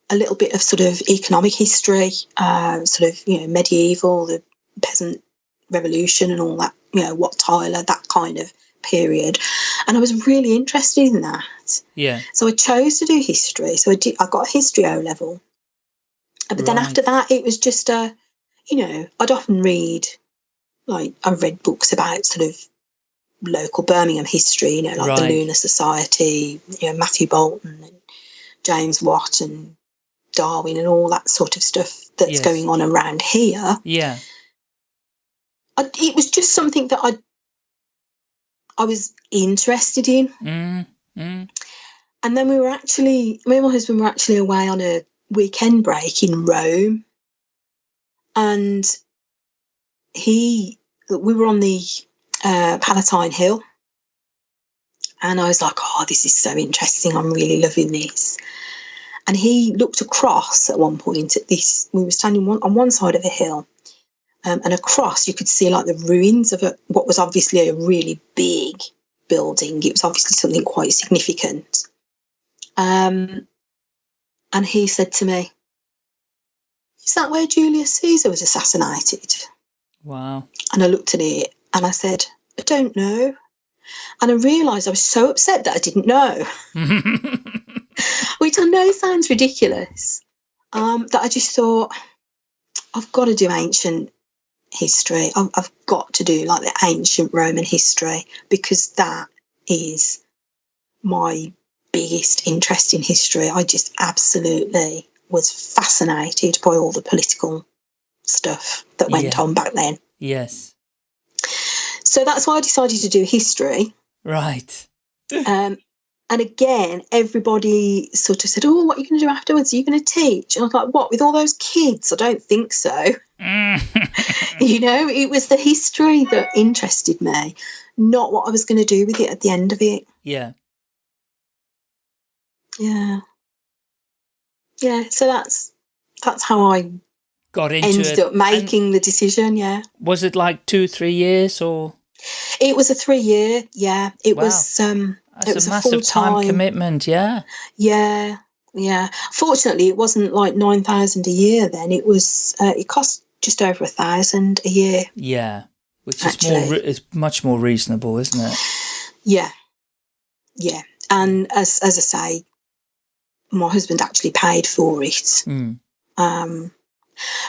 a little bit of sort of economic history uh, sort of you know medieval the peasant revolution and all that you know wat tyler that kind of period and i was really interested in that Yeah. so I chose to do history. So I did. I got a history O level, Uh, but then after that, it was just a, you know, I'd often read, like I read books about sort of local Birmingham history, you know, like the Lunar Society, you know, Matthew Boulton and James Watt and Darwin and all that sort of stuff that's Yes. going on around here. Yeah. I, it was just something that I, I was interested in. Mm. Mm. And then we were actually, me and my husband were actually away on a weekend break in Rome. And he, we were on the uh, Palatine Hill. And I was like, oh, this is so interesting. I'm really loving this. And he looked across at one point at this. We were standing one, on one side of a hill. Um, and across, you could see like the ruins of a, what was obviously a really big building. It was obviously something quite significant. Um, and he said to me, Is that where Julius Caesar was assassinated? Wow. And I looked at it and I said, I don't know. And I realised I was so upset that I didn't know, which I know sounds ridiculous. Um, that I just thought, I've got to do ancient history. I've, I've got to do like the ancient Roman history because that is my biggest interest in history. I just absolutely was fascinated by all the political stuff that went Yeah. on back then. yes. So that's why I decided to do history. Right. Um, and again, everybody sort of said, Oh, what are you going to do afterwards? Are you going to teach? And I was like, What, with all those kids? I don't think so. Mm. you know, it was the history that interested me, not what I was going to do with it at the end of it. yeah. Yeah. Yeah, so that's that's how I got into ended it. up making the decision. Yeah, was it like two, three years, or it was a three year. Yeah, it Wow. was. um that's It was a massive time commitment? Yeah, Yeah, yeah. Fortunately, it wasn't like nine thousand a year. Then it was. Uh, it cost just over a thousand a year. yeah, which is more re- is much more reasonable, isn't it? Yeah, yeah. And as as I say, my husband actually paid for it. Mm. Um,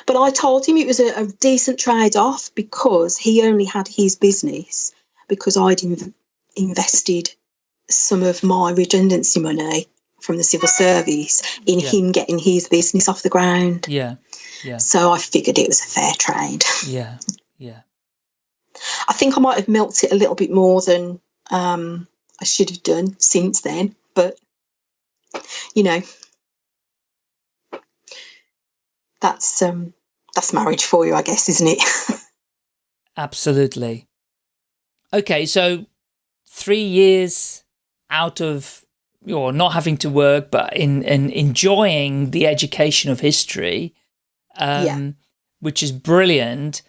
but I told him it was a, a decent trade off because he only had his business because I'd in, invested some of my redundancy money from the civil service in Yeah. him getting his business off the ground. Yeah, yeah, So I figured it was a fair trade. yeah, yeah. I think I might have milked it a little bit more than um, I should have done since then, but you know, that's um, that's marriage for you, I guess, isn't it? Absolutely. Okay, so three years out of or not having to work, but in, in enjoying the education of history, um, Yeah. which is brilliant.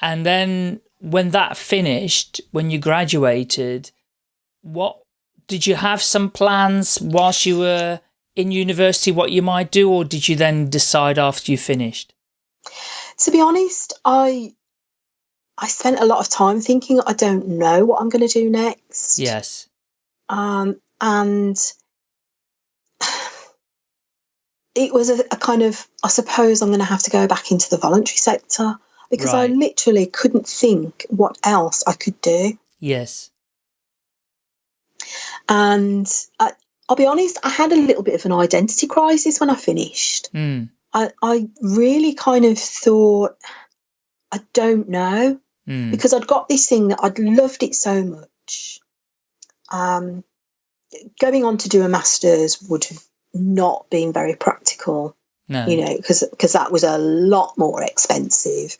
And then when that finished, when you graduated, what did you have some plans whilst you were in university what you might do, or did you then decide after you finished? to be honest, I I spent a lot of time thinking I don't know what I'm going to do next. Yes. Um, and it was a, a kind of I suppose I'm going to have to go back into the voluntary sector because I literally couldn't think what else I could do. Yes. And I, I'll be honest, I had a little bit of an identity crisis when I finished. Mm. I, I really kind of thought, I don't know, Mm. because I'd got this thing that I'd loved it so much. Um, going on to do a master's would have not been very practical, No. you know, because because that was a lot more expensive,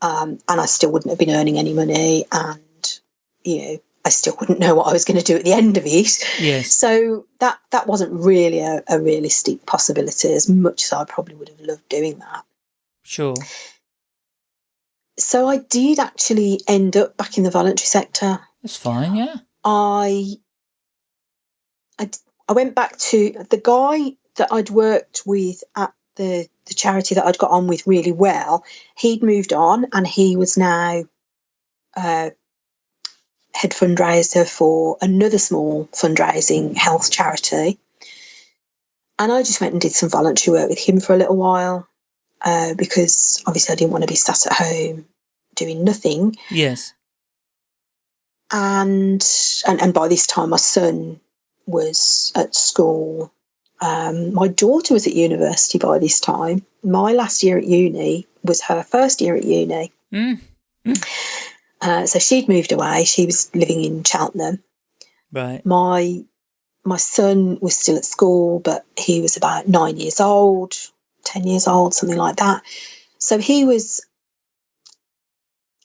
um, and I still wouldn't have been earning any money, and you know, I still wouldn't know what I was going to do at the end of it. Yes. So that that wasn't really a, a realistic possibility, as much as I probably would have loved doing that. Sure. So I did actually end up back in the voluntary sector. That's fine. Yeah. I, I, I went back to the guy that I'd worked with at the, the charity that I'd got on with really well. He'd moved on and he was now uh, head fundraiser for another small fundraising health charity. And I just went and did some voluntary work with him for a little while uh, because obviously I didn't want to be sat at home doing nothing Yes. And and and by this time my son was at school. Um, my daughter was at university by this time. My last year at uni was her first year at uni. Mm. uh, so she'd moved away. She was living in cheltenham. Right. my my son was still at school but he was about nine years old 10 years old something like that. So he was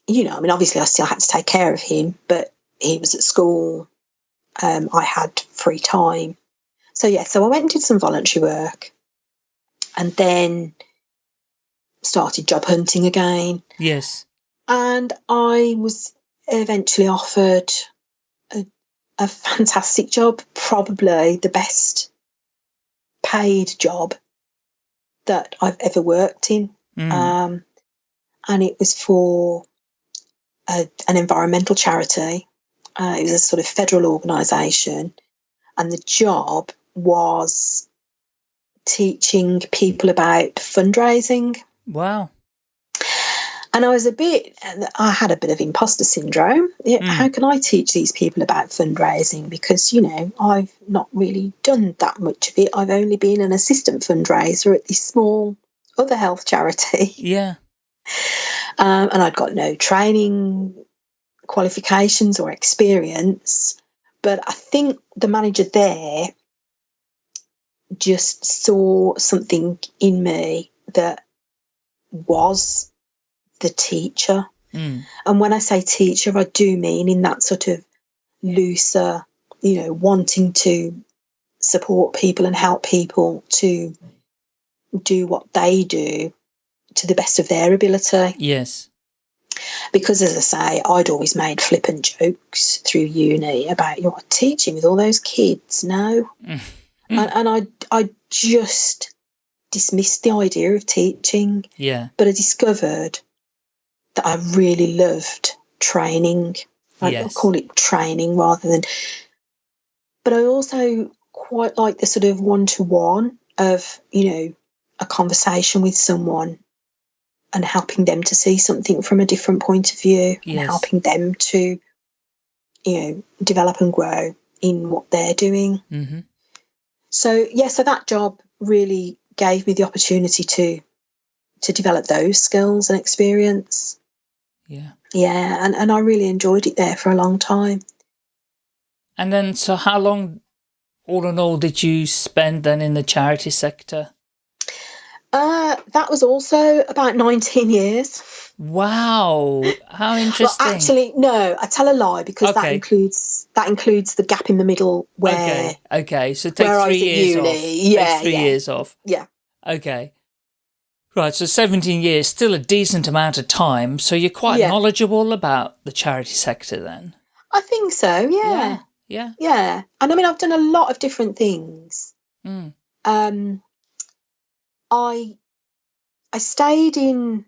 you know i mean obviously i still had to take care of him but he was at school um, i had free time so yeah so i went and did some voluntary work and then started job hunting again Yes. and I was eventually offered a, a fantastic job, probably the best paid job that I've ever worked in. Mm. Um, and it was for a, an environmental charity. Uh, it was a sort of federal organisation, and the job was teaching people about fundraising. wow. And I was a bit, I had a bit of imposter syndrome. Mm. How can I teach these people about fundraising? Because, you know, I've not really done that much of it. I've only been an assistant fundraiser at this small other health charity. Yeah. Um, and I'd got no training qualifications or experience. But I think the manager there just saw something in me that was the teacher. Mm. And when I say teacher, I do mean in that sort of looser, you know, wanting to support people and help people to do what they do to the best of their ability. Yes. Because, as I say, I'd always made flippant jokes through uni about you're teaching with all those kids now, Mm. and, and I I just dismissed the idea of teaching. Yeah. But I discovered that I really loved training. I Yes. call it training rather than. But I also quite like the sort of one to one of, you know, a conversation with someone and helping them to see something from a different point of view and helping them to, you know, develop and grow in what they're doing. hmm So yeah, so that job really gave me the opportunity to to develop those skills and experience. Yeah. Yeah, and, and I really enjoyed it there for a long time. And then, so how long, all in all, did you spend then in the charity sector? Uh, that was also about 19 years. Wow. How interesting. Well, actually, no, I tell a lie because that includes that includes the gap in the middle where okay. Okay. So take where I three was at years uni. off. Take Yeah, three yeah. years off. yeah, Okay. Right, so 17 years, still a decent amount of time. So you're quite Yeah. knowledgeable about the charity sector then? I think so. Yeah, Yeah. yeah. And I mean, I've done a lot of different things. Mm. um, I I stayed in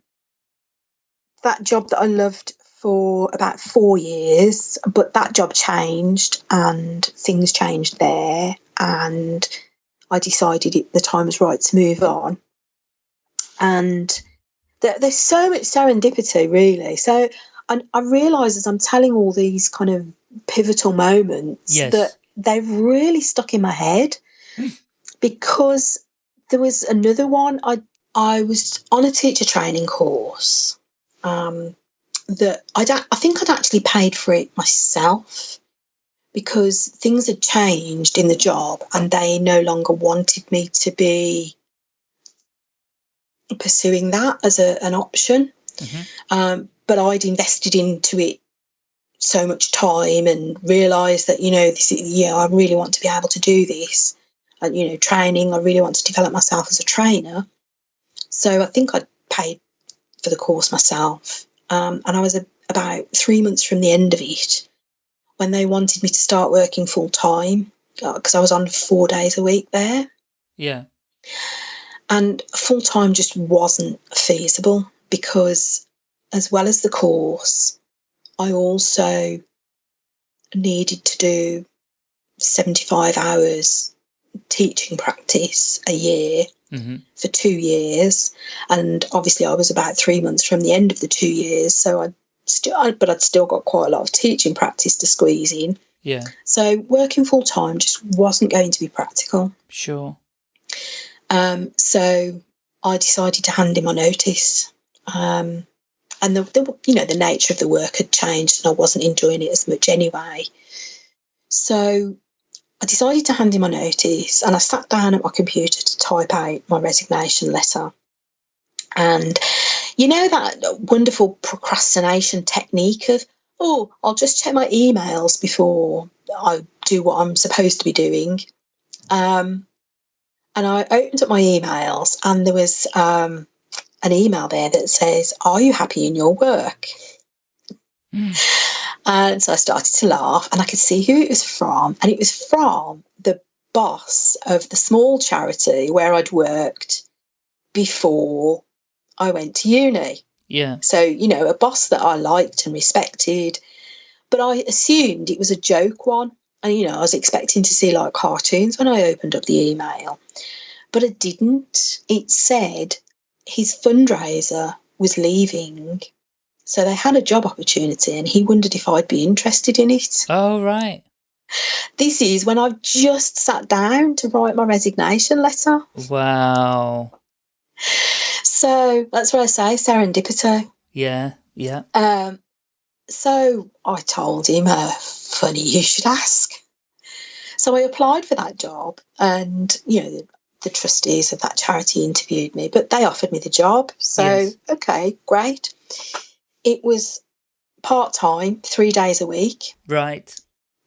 that job that I loved for about four years, but that job changed and things changed there, and I decided it, the time was right to move on. And there, there's so much serendipity, really. So I, I realise as I'm telling all these kind of pivotal moments Yes. that they've really stuck in my head because there was another one. I I was on a teacher training course um, that I don't. I think I'd actually paid for it myself because things had changed in the job and they no longer wanted me to be pursuing that as a, an option. Mhm. Um, but I'd invested into it so much time and realised that you know this is, yeah I really want to be able to do this you know training. I really want to develop myself as a trainer. So I think I paid for the course myself. Um, and I was a, about three months from the end of it when they wanted me to start working full time because I was on four days a week there. Yeah. and full time just wasn't feasible because as well as the course i also needed to do 75 hours teaching practice a year hmm for two years and obviously i was about three months from the end of the two years so i still but i'd still got quite a lot of teaching practice to squeeze in Yeah. so working full time just wasn't going to be practical Sure. Um, so I decided to hand in my notice. Um, and the, the you know the nature of the work had changed, and I wasn't enjoying it as much anyway. So I decided to hand in my notice, and I sat down at my computer to type out my resignation letter. And you know that wonderful procrastination technique of oh, I'll just check my emails before I do what I'm supposed to be doing. Um, and I opened up my emails, and there was um, an email there that says, Are you happy in your work? Mm. And so I started to laugh, and I could see who it was from. And it was from the boss of the small charity where I'd worked before I went to uni. Yeah. So, you know, a boss that I liked and respected. But I assumed it was a joke one. And, you know, I was expecting to see like cartoons when I opened up the email. But it didn't. It said his fundraiser was leaving. So they had a job opportunity and he wondered if I'd be interested in it. Oh, right. This is when I've just sat down to write my resignation letter. Wow. So that's what I say serendipity. Yeah. Yeah. Um, so I told him, uh, funny you should ask. So I applied for that job, and you know, the, the trustees of that charity interviewed me, but they offered me the job. So, Yes. okay, great. It was part time, three days a week. Right.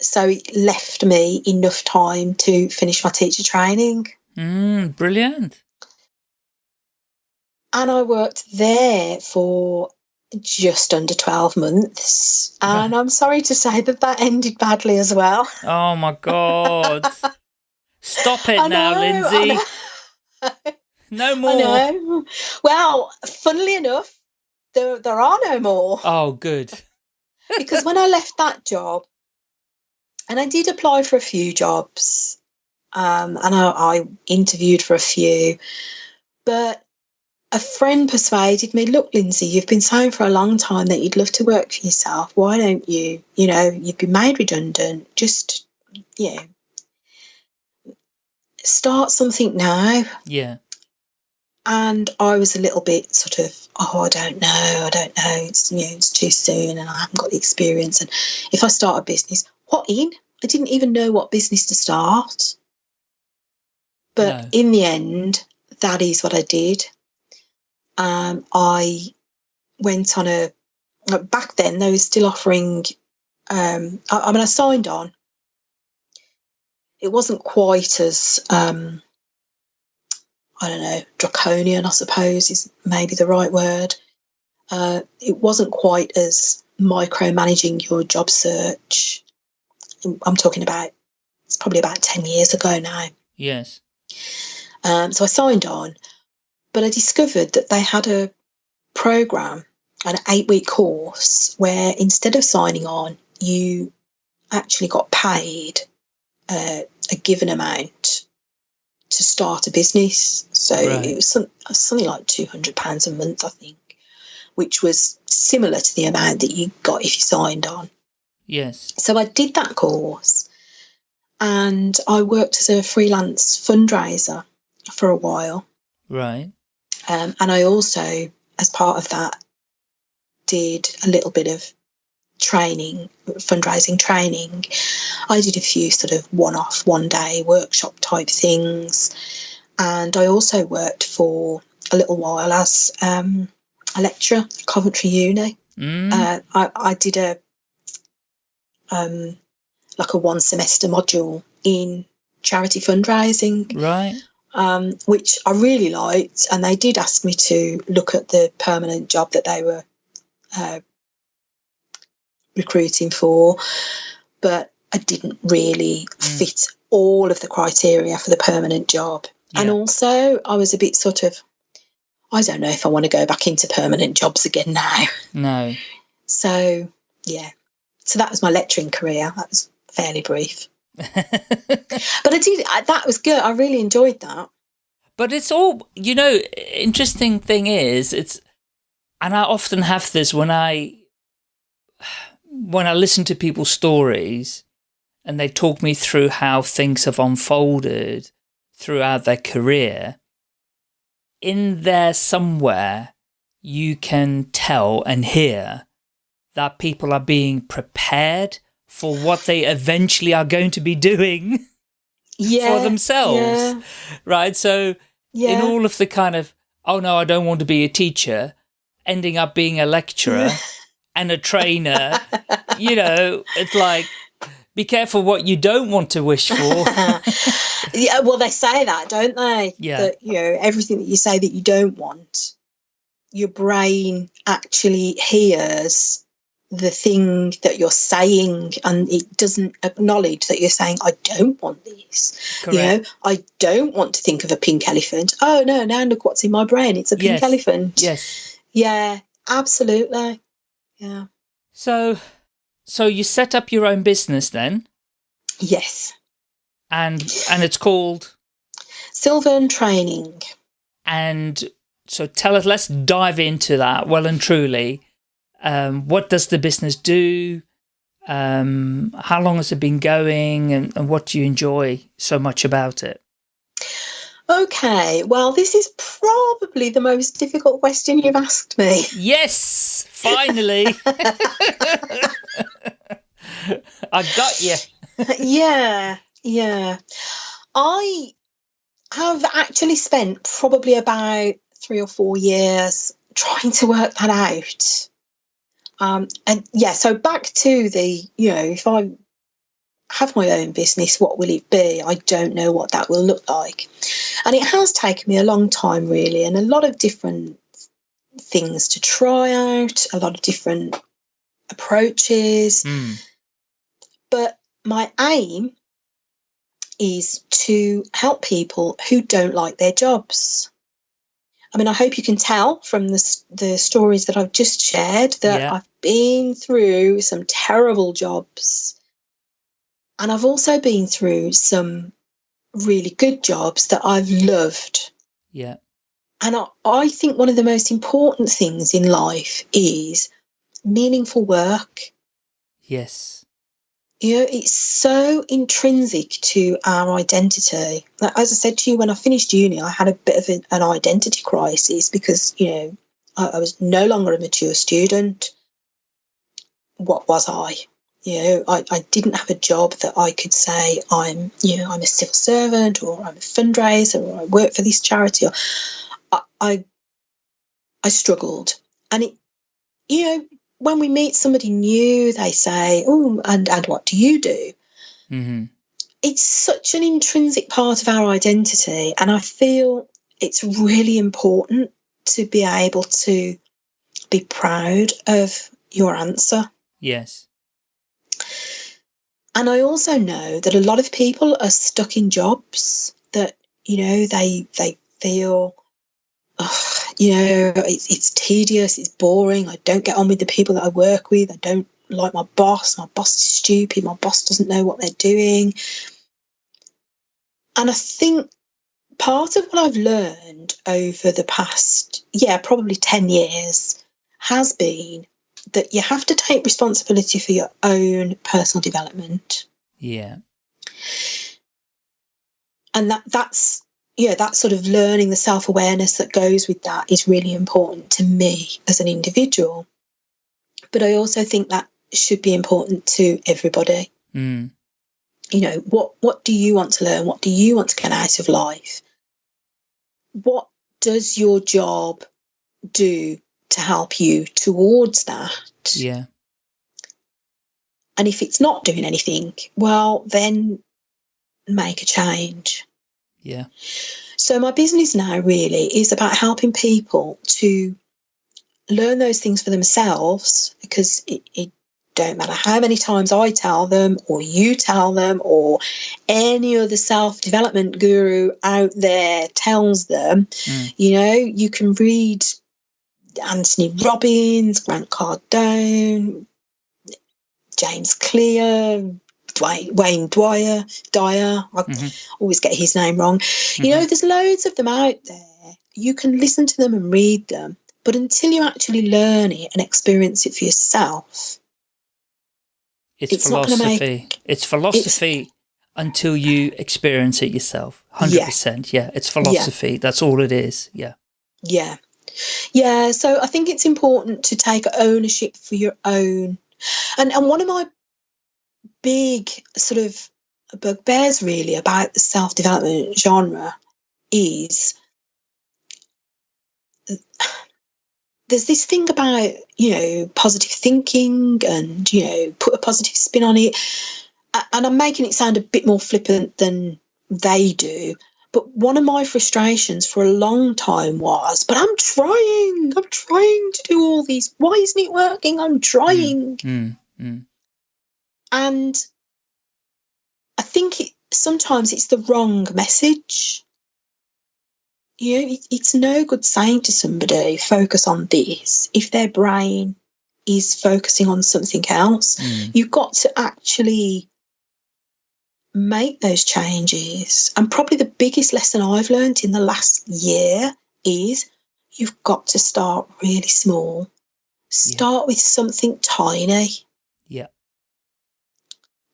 So it left me enough time to finish my teacher training. Mm, brilliant. and I worked there for just under 12 months. And I'm sorry to say that that ended badly as well. Oh my God. Stop it I now, know, Lindsay. No more. Well, funnily enough, there, there are no more. Oh, good. because when I left that job, and I did apply for a few jobs, um, and I, I interviewed for a few, but a friend persuaded me, look, Lindsay, you've been saying for a long time that you'd love to work for yourself. Why don't you? You know, you've been made redundant. Just, you know, start something now. Yeah. And I was a little bit sort of, oh, I don't know, I don't know. It's you know, it's too soon, and I haven't got the experience. And if I start a business, what in? I didn't even know what business to start. But No. in the end, that is what I did. Um, I went on a back then they were still offering. Um, I, I mean, I signed on. It wasn't quite as um, I don't know, draconian, I suppose is maybe the right word. Uh, it wasn't quite as micromanaging your job search. I'm talking about, it's probably about 10 years ago now. Yes. Um, so I signed on, but I discovered that they had a program, an eight week course, where instead of signing on, you actually got paid uh, a given amount to start a business. So Right. it was some, something like £200 a month, I think, which was similar to the amount that you got if you signed on. Yes. So I did that course and I worked as a freelance fundraiser for a while. Right. Um, and I also, as part of that, did a little bit of training, fundraising training. I did a few sort of one off, one day workshop type things. And I also worked for a little while as um, a lecturer at Coventry Uni. Mm. Uh, I, I did a um, like a one semester module in charity fundraising right. um, which I really liked. And they did ask me to look at the permanent job that they were uh, recruiting for, but I didn't really Mm. fit all of the criteria for the permanent job. And also, I was a bit sort of, I don't know if I want to go back into permanent jobs again now. No. So, yeah. So that was my lecturing career. That was fairly brief. But I did, I, that was good. I really enjoyed that. But it's all, you know, interesting thing is, it's, and I often have this when I, when I listen to people's stories and they talk me through how things have unfolded throughout their career, in there somewhere, you can tell and hear that people are being prepared for what they eventually are going to be doing Yeah. for themselves. Yeah. Right. So, Yeah. in all of the kind of, oh no, I don't want to be a teacher, ending up being a lecturer and a trainer, you know, it's like, be careful what you don't want to wish for. yeah, well, they say that, don't they? Yeah. That you know everything that you say that you don't want, your brain actually hears the thing that you're saying, and it doesn't acknowledge that you're saying, "I don't want this." Correct. You know, I don't want to think of a pink elephant. Oh no! Now look what's in my brain. It's a pink Yes. elephant. Yes. Yeah, absolutely. Yeah. So, so you set up your own business then, Yes. and and it's called, Sylvan training. and so tell us, let's dive into that well and truly. Um, what does the business do? Um, how long has it been going, and, and what do you enjoy so much about it? Okay, well, this is probably the most difficult question you've asked me. Yes, finally. I got you. yeah, yeah. I have actually spent probably about three or four years trying to work that out. Um, and yeah, so back to the, you know, if I have my own business, what will it be? I don't know what that will look like. And it has taken me a long time, really, and a lot of different things to try out, a lot of different approaches. Mm. But my aim is to help people who don't like their jobs. I mean, I hope you can tell from the, the stories that I've just shared that Yeah. I've been through some terrible jobs. And I've also been through some really good jobs that I've loved. Yeah. And I, I think one of the most important things in life is meaningful work. Yes. You know, it's so intrinsic to our identity. Like, As I said to you, when I finished uni, I had a bit of an, an identity crisis because, you know, I, I was no longer a mature student. What was I? You know, I, I didn't have a job that I could say I'm, you know, I'm a civil servant or I'm a fundraiser or I work for this charity. Or I, I, I struggled, and it, you know, when we meet somebody new, they say, "Oh, and and what do you do?" Mm-hmm. It's such an intrinsic part of our identity, and I feel it's really important to be able to be proud of your answer. Yes. And I also know that a lot of people are stuck in jobs that you know they they feel, "Ugh, you know, it's, it's tedious, it's boring. I don't get on with the people that I work with. I don't like my boss. My boss is stupid. My boss doesn't know what they're doing. And I think part of what I've learned over the past, yeah, probably 10 years has been that you have to take responsibility for your own personal development. Yeah. And that that's yeah, that sort of learning the self-awareness that goes with that is really important to me as an individual. But I also think that should be important to everybody. Mm. you know what what do you want to learn what do you want to get out of life what does your job do to help you towards that Yeah. and if it's not doing anything well then make a change Yeah. so my business now really is about helping people to learn those things for themselves because it, it don't matter how many times I tell them or you tell them or any other self-development guru out there tells them Mm. you know you can read Anthony Robbins Grant Cardone James Clear Dwayne, Wayne Dwyer Dyer I Mhm. always get his name wrong you know there's loads of them out there you can listen to them and read them but until you actually learn it and experience it for yourself It's, It's gonna make- philosophy. It's philosophy until you experience it yourself. 100%. Yeah. It's philosophy. That's all it is. Yeah. Yeah. Yeah. So I think it's important to take ownership for your own. And, and one of my big sort of bugbears really about the self development genre is there's this thing about, you know, positive thinking and, you know, put a positive spin on it. And I'm making it sound a bit more flippant than they do. But one of my frustrations for a long time was, but I'm trying, I'm trying to do all these. Why isn't it working? I'm trying. Mm. Mm. And I think it, sometimes it's the wrong message. You know, it, it's no good saying to somebody, focus on this, if their brain is focusing on something else. Mm. You've got to actually make those changes. And probably the biggest lesson I've learned in the last year is you've got to start really small. Start with something tiny. Yeah.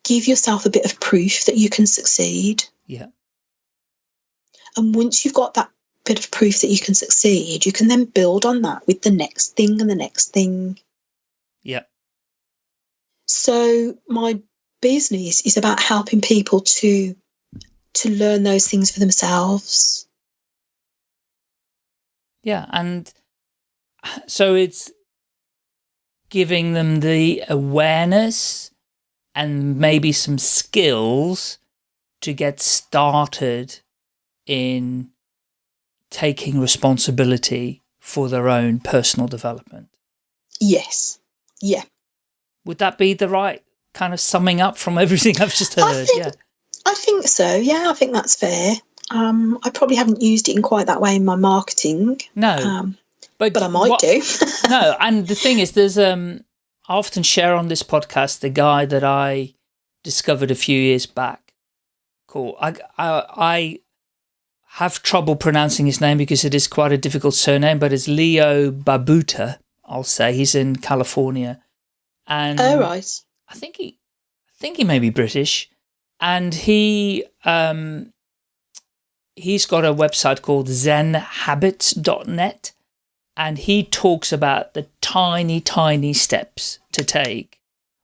Give yourself a bit of proof that you can succeed. Yeah. And once you've got that bit of proof that you can succeed, you can then build on that with the next thing and the next thing. Yeah. So my business is about helping people to to learn those things for themselves. Yeah. And so it's giving them the awareness and maybe some skills to get started in taking responsibility for their own personal development. Yes. Yeah. Would that be the right kind of summing up from everything I've just heard? think, yeah. I think so. Yeah, I think that's fair. Um, I probably haven't used it in quite that way in my marketing. No. Um, but, but I might what- do. no, and the thing is, there's um, I often share on this podcast the guy that I discovered a few years back. Cool. I I, I have trouble pronouncing his name because it is quite a difficult surname, but it's Leo Babauta. I'll say he's in California, and oh, right. I think he, I think he may be British, and he um, he's got a website called ZenHabits.net, and he talks about the tiny, tiny steps to take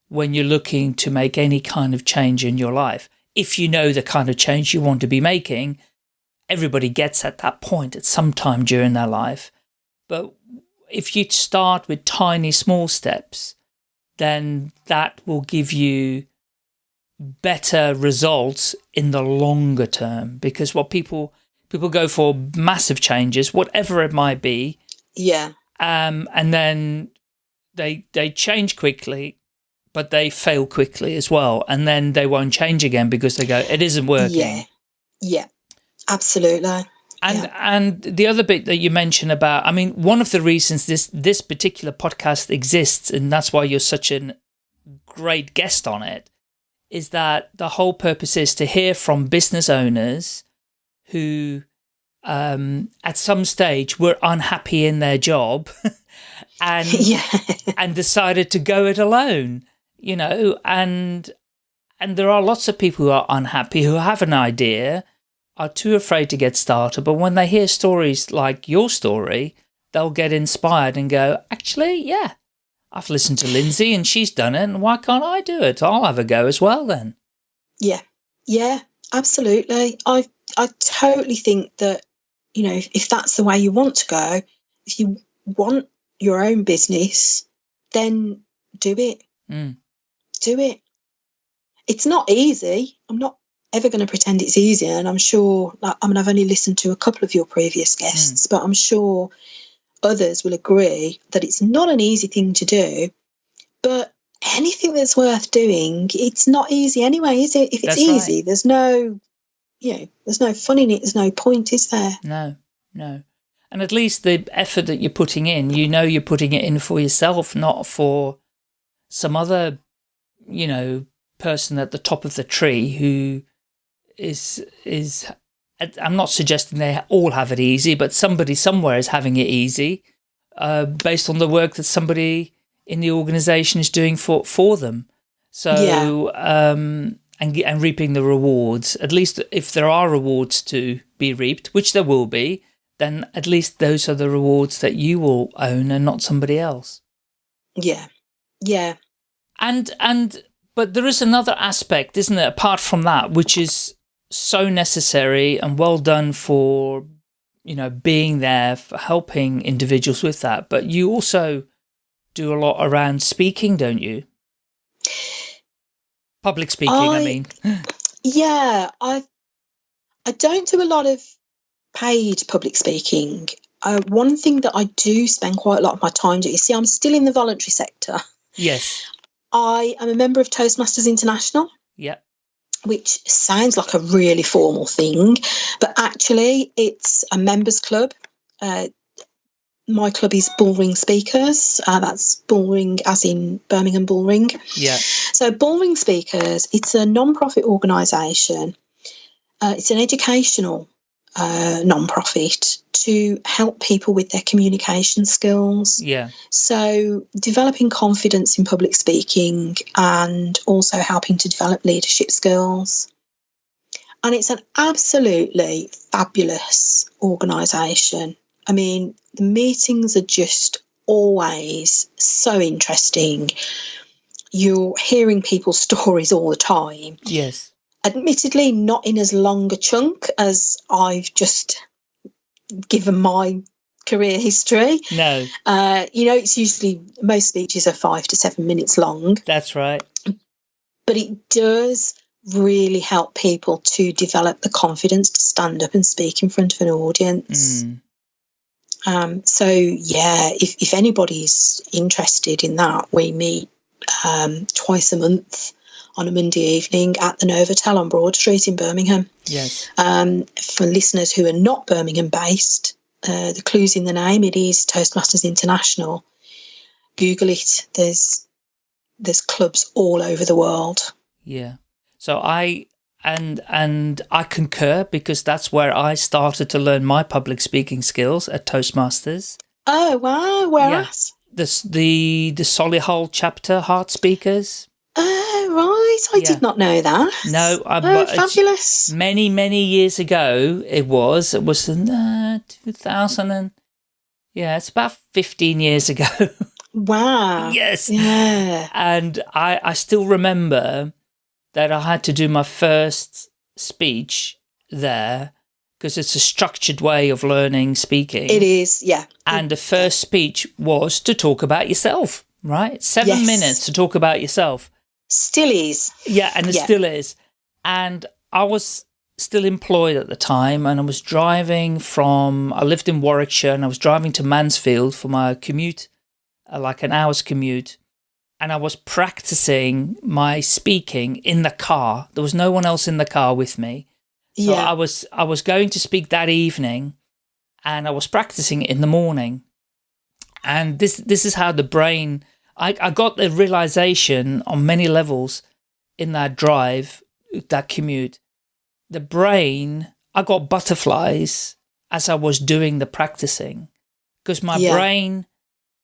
when you're looking to make any kind of change in your life. If you know the kind of change you want to be making, everybody gets at that point at some time during their life. But if you start with tiny, small steps, then that will give you better results in the longer term. Because what people people go for massive changes, whatever it might be, Yeah. um, and then they they change quickly, but they fail quickly as well, and then they won't change again because they go, it isn't working. Yeah. Yeah. Absolutely. And Yeah. and the other bit that you mentioned about, I mean, one of the reasons this this particular podcast exists, and that's why you're such a great guest on it, is that the whole purpose is to hear from business owners who, um, at some stage, were unhappy in their job, and yeah. and decided to go it alone, you know, and and there are lots of people who are unhappy who have an idea, are too afraid to get started, but when they hear stories like your story, they'll get inspired and go, actually, yeah, I've listened to Lindsay and she's done it, and why can't I do it? I'll have a go as well then. Yeah, yeah, absolutely. I I totally think that you know if, that's the way you want to go, if you want your own business, then do it. Mm. Do it. It's not easy. I'm not ever going to pretend it's easy, and I'm sure. like, I mean, I've only listened to a couple of your previous mm. guests, but I'm sure others will agree that it's not an easy thing to do. But anything that's worth doing, it's not easy anyway, is it? If it's That's right. easy, there's no, you know, there's no fun in it. There's no point, is there? No, no. And at least the effort that you're putting in, you know you're putting it in for yourself, not for some other, you know, person at the top of the tree who is, is, I'm not suggesting they all have it easy, but somebody somewhere is having it easy, uh, based on the work that somebody in the organization is doing for, for them. So, um, and, and reaping the rewards, at least if there are rewards to be reaped, which there will be, then at least those are the rewards that you will own and not somebody else. Yeah, yeah, And, and, but there is another aspect, isn't it, apart from that, which is so necessary and well done for, you know, being there, for helping individuals with that. But you also do a lot around speaking, don't you? Public speaking, I, I- mean. yeah. I I don't do a lot of paid public speaking. Uh, one thing that I do spend quite a lot of my time doing. You see, I'm still in the voluntary sector. Yes. I am a member of Toastmasters International. Yeah. Which sounds like a really formal thing, but actually it's a members club. Uh, my club is Bullring Speakers. Uh, that's Bullring, as in Birmingham Bullring. Yeah. So, Bullring Speakers, it's a non-profit organisation. Uh, it's an educational uh, non-profit to help people with their communication skills. Yeah. So, developing confidence in public speaking and also helping to develop leadership skills. And it's an absolutely fabulous organisation. I mean, the meetings are just always so interesting. You're hearing people's stories all the time. Yes. Admittedly, not in as long a chunk as I've just given my career history. No, Uh, you know, it's usually most speeches are five to seven minutes long, that's right. but it does really help people to develop the confidence to stand up and speak in front of an audience. Mm. Um, so yeah, if, if anybody's interested in that, we meet um, twice a month on a Monday evening at the Novotel on Broad Street in Birmingham. Yes. Um, for listeners who are not Birmingham based, uh, the clues in the name. It is Toastmasters International. Google it. There's there's clubs all over the world. Yeah. So I and and I concur because that's where I started to learn my public speaking skills at Toastmasters. Oh wow! Where Yeah. at? This the the Solihull chapter heart speakers. Oh right, I Yeah. did not know that. No, I, Oh, but it's- fabulous! many many years ago it was it was in uh, 2000 and yeah it's about 15 years ago Wow. yes Yeah. and i i still remember that i had to do my first speech there because it's a structured way of learning speaking It is. Yeah. and the first speech was to talk about yourself right seven Yes. minutes to talk about yourself Still is. yeah, and it Yeah. still is. And I was still employed at the time and I was driving from, I lived in Warwickshire and I was driving to Mansfield for my commute, uh, like an hour's commute. And I was practicing my speaking in the car. There was no one else in the car with me. So yeah. I was, I was going to speak that evening and I was practicing it in the morning. And this, this is how the brain, I, I got the realization on many levels in that drive, that commute, the brain, I got butterflies as I was doing the practicing because my Yeah. brain,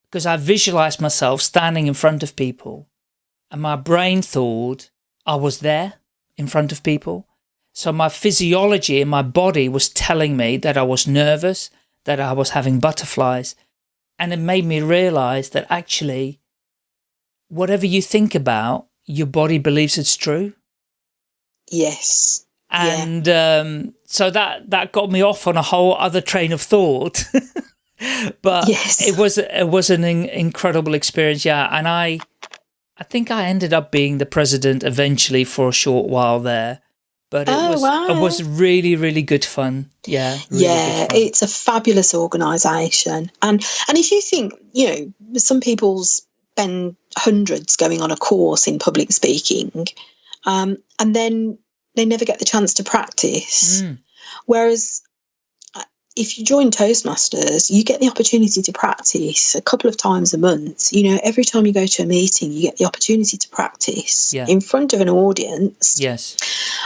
because I visualized myself standing in front of people and my brain thought I was there in front of people. So my physiology in my body was telling me that I was nervous, that I was having butterflies. And it made me realize that actually, whatever you think about, your body believes it's true. yes. Yeah. And um, so that, that got me off on a whole other train of thought. but Yes. it was it was an in- incredible experience, yeah. And I I think I ended up being the president eventually for a short while there. But it Oh, was wow. it was really really good fun. Yeah. really yeah, fun. it's a fabulous organisation, and and if you think, you know, some people spend hundreds going on a course in public speaking, um, and then they never get the chance to practice. Mm, Whereas uh, if you join Toastmasters, you get the opportunity to practice a couple of times a month. You know, every time you go to a meeting, you get the opportunity to practice Yeah. in front of an audience. yes.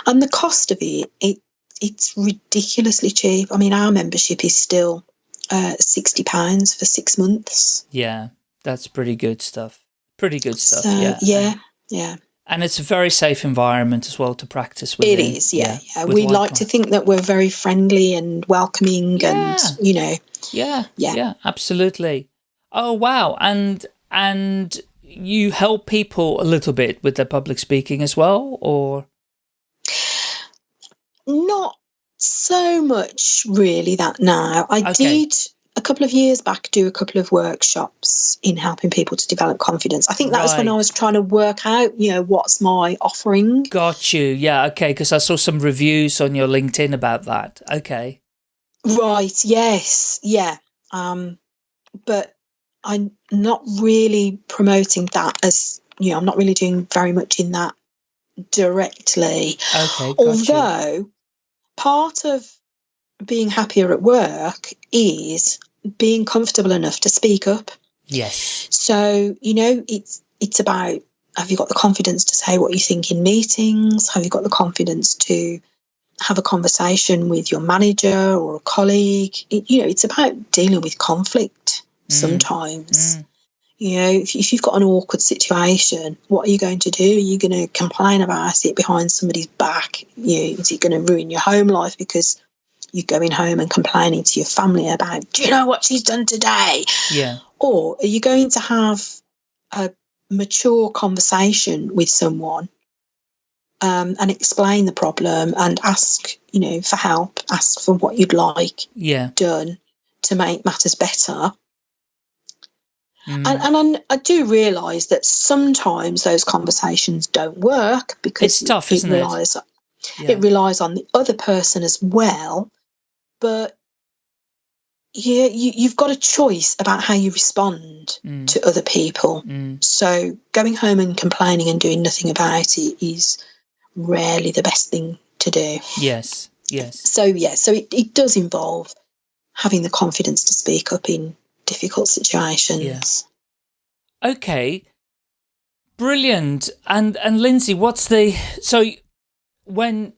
And the cost of it, it it's ridiculously cheap. I mean, our membership is still uh, sixty pounds for six months. Yeah. That's pretty good stuff. Pretty good stuff. So, yeah. yeah, yeah. And it's a very safe environment as well to practice with. It is, yeah, yeah. with We like to think that we're very friendly and welcoming, Yeah. and you know, Yeah, Yeah. yeah, absolutely. Oh wow, and and you help people a little bit with their public speaking as well, or not so much really that now. I Okay. did a couple of years back do a couple of workshops in helping people to develop confidence. I think that was when I was trying to work out, you know, what's my offering. got you? Yeah, okay, because I saw some reviews on your LinkedIn about that. Okay, Right, yes, yeah. Um, but I'm not really promoting that as, you know, I'm not really doing very much in that directly. okay, got you. Although part of being happier at work is being comfortable enough to speak up. Yes, So, you know, it's it's about have you got the confidence to say what you think in meetings? Have you got the confidence to have a conversation with your manager or a colleague? It, you know, it's about dealing with conflict Mm. sometimes. Mm. You know, if, if you've got an awkward situation, what are you going to do? Are you going to complain about it behind somebody's back? You know, is it going to ruin your home life because you're going home and complaining to your family about, do you know what she's done today? yeah, Or are you going to have a mature conversation with someone um, and explain the problem and ask, you know, for help, ask for what you'd like yeah, done to make matters better? Mm. And, and I, do realise that sometimes those conversations don't work because it's tough, it, isn't relies, it? Yeah. It relies on the other person as well. But yeah, you, you've got a choice about how you respond mm. to other people. Mm. So going home and complaining and doing nothing about it is rarely the best thing to do. Yes, yes. So yeah, so it, it does involve having the confidence to speak up in difficult situations. Yes. Okay. Brilliant. And and Lindsay, what's the so when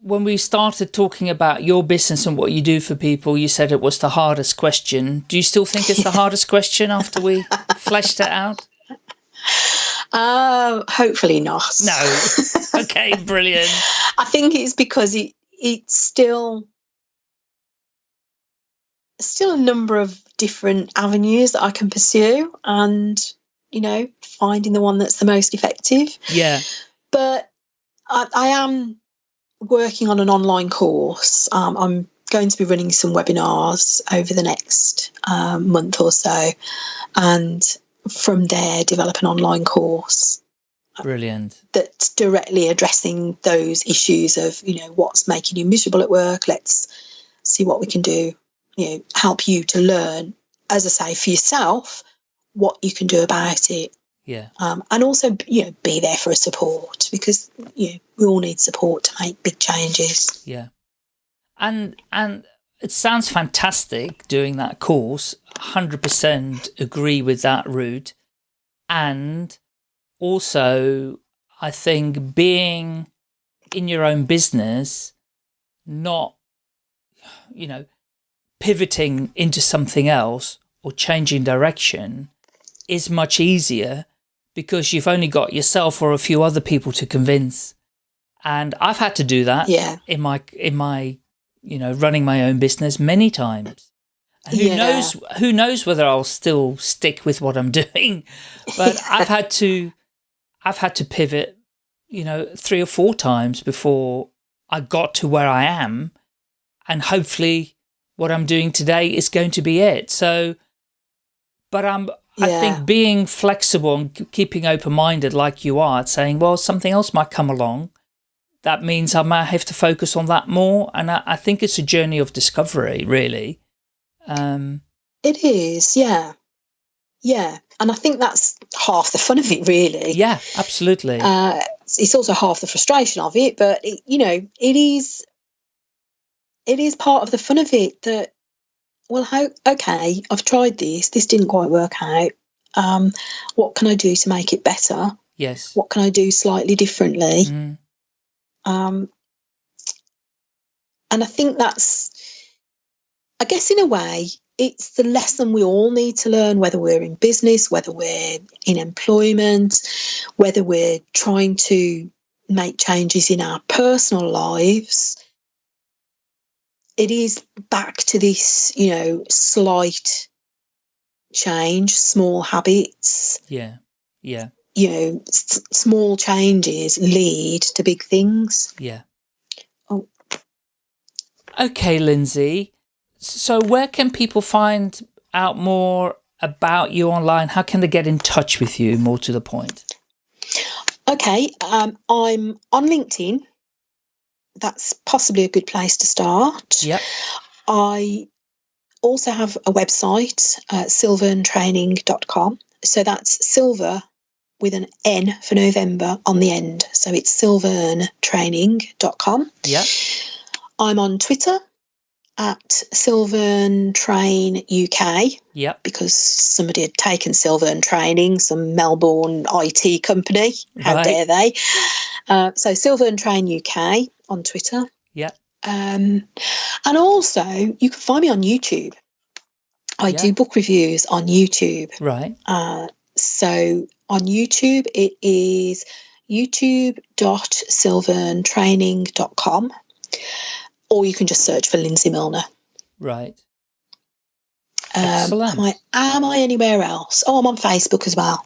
when we started talking about your business and what you do for people, you said it was the hardest question. Do you still think it's the hardest question after we fleshed it out? Uh, hopefully not. No. Okay, brilliant. I think it's because it it's still still a number of different avenues that I can pursue and you know finding the one that's the most effective. Yeah. But I, I am working on an online course. Um, I'm going to be running some webinars over the next um, month or so, and from there, develop an online course. Brilliant. That's directly addressing those issues of, you know, what's making you miserable at work. Let's see what we can do, you know, help you to learn, as I say, for yourself, what you can do about it yeah. Um, and also, you know, be there for a support because you know, we all need support to make big changes. Yeah. And and it sounds fantastic doing that course. 100% agree with that route. And also, I think being in your own business, not, you know, pivoting into something else or changing direction is much easier because you've only got yourself or a few other people to convince. And I've had to do that yeah. in my, in my, you know, running my own business many times. And who yeah. knows, who knows whether I'll still stick with what I'm doing, but. I've had to, I've had to pivot, you know, three or four times before I got to where I am. And hopefully what I'm doing today is going to be it. So, but I'm, I think being flexible and keeping open-minded like you are, saying, well, something else might come along. That means I might have to focus on that more. And I, I think it's a journey of discovery, really. Um, it is, yeah. Yeah. And I think that's half the fun of it, really. Yeah, absolutely. Uh, it's also half the frustration of it, but, it, you know, it is, it is part of the fun of it that well, how, okay, I've tried this, this didn't quite work out. Um, what can I do to make it better? Yes. What can I do slightly differently? Mm. Um, and I think that's, I guess, in a way, it's the lesson we all need to learn, whether we're in business, whether we're in employment, whether we're trying to make changes in our personal lives it is back to this, you know, slight change, small habits. Yeah. Yeah. You know, small changes lead to big things. Yeah. Oh. Okay, Lindsay. So where can people find out more about you online? How can they get in touch with you more to the point? Okay, um, I'm on LinkedIn that's possibly a good place to start. Yep. I also have a website, uh, silverntraining.com. So that's silver with an N for November on the end. So it's silverntraining.com. Yeah. I'm on Twitter at Silvern Train UK. Yep. Because somebody had taken Silvern Training, some Melbourne IT company. How right. dare they? Uh, so Silvern Train UK on Twitter. Yeah. Um, and also, you can find me on YouTube. I yeah. do book reviews on YouTube. Right. Uh, so on YouTube, it is youtube.silverntraining.com or you can just search for Lindsay Milner. Right. Um, Excellent. Am I, am I anywhere else? Oh, I'm on Facebook as well.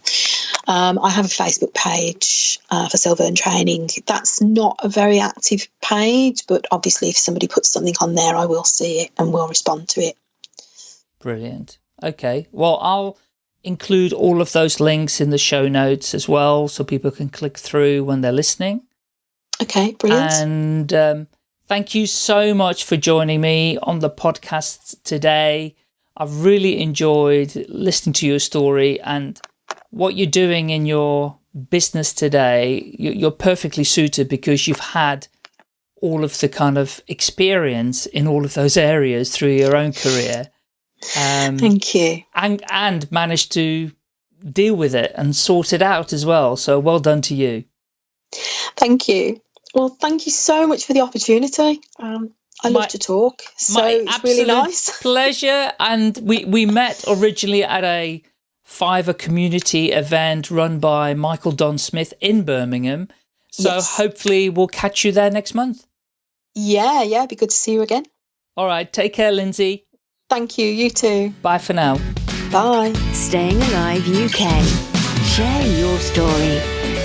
Um, I have a Facebook page uh, for Silvern Training. That's not a very active page, but obviously, if somebody puts something on there, I will see it and will respond to it. Brilliant. Okay. Well, I'll include all of those links in the show notes as well so people can click through when they're listening. Okay, brilliant. And um, thank you so much for joining me on the podcast today. I've really enjoyed listening to your story and what you're doing in your business today. You're perfectly suited because you've had all of the kind of experience in all of those areas through your own career. Um, Thank you. And, and managed to deal with it and sort it out as well. So well done to you. Thank you. Well, thank you so much for the opportunity. Um, I love to talk, so it's really nice. pleasure. And we, we met originally at a Fiverr community event run by Michael Don Smith in Birmingham. So yes. hopefully we'll catch you there next month. Yeah, yeah, be good to see you again. All right, take care, Lindsay. Thank you, you too. Bye for now. Bye. Staying Alive UK. Share your story.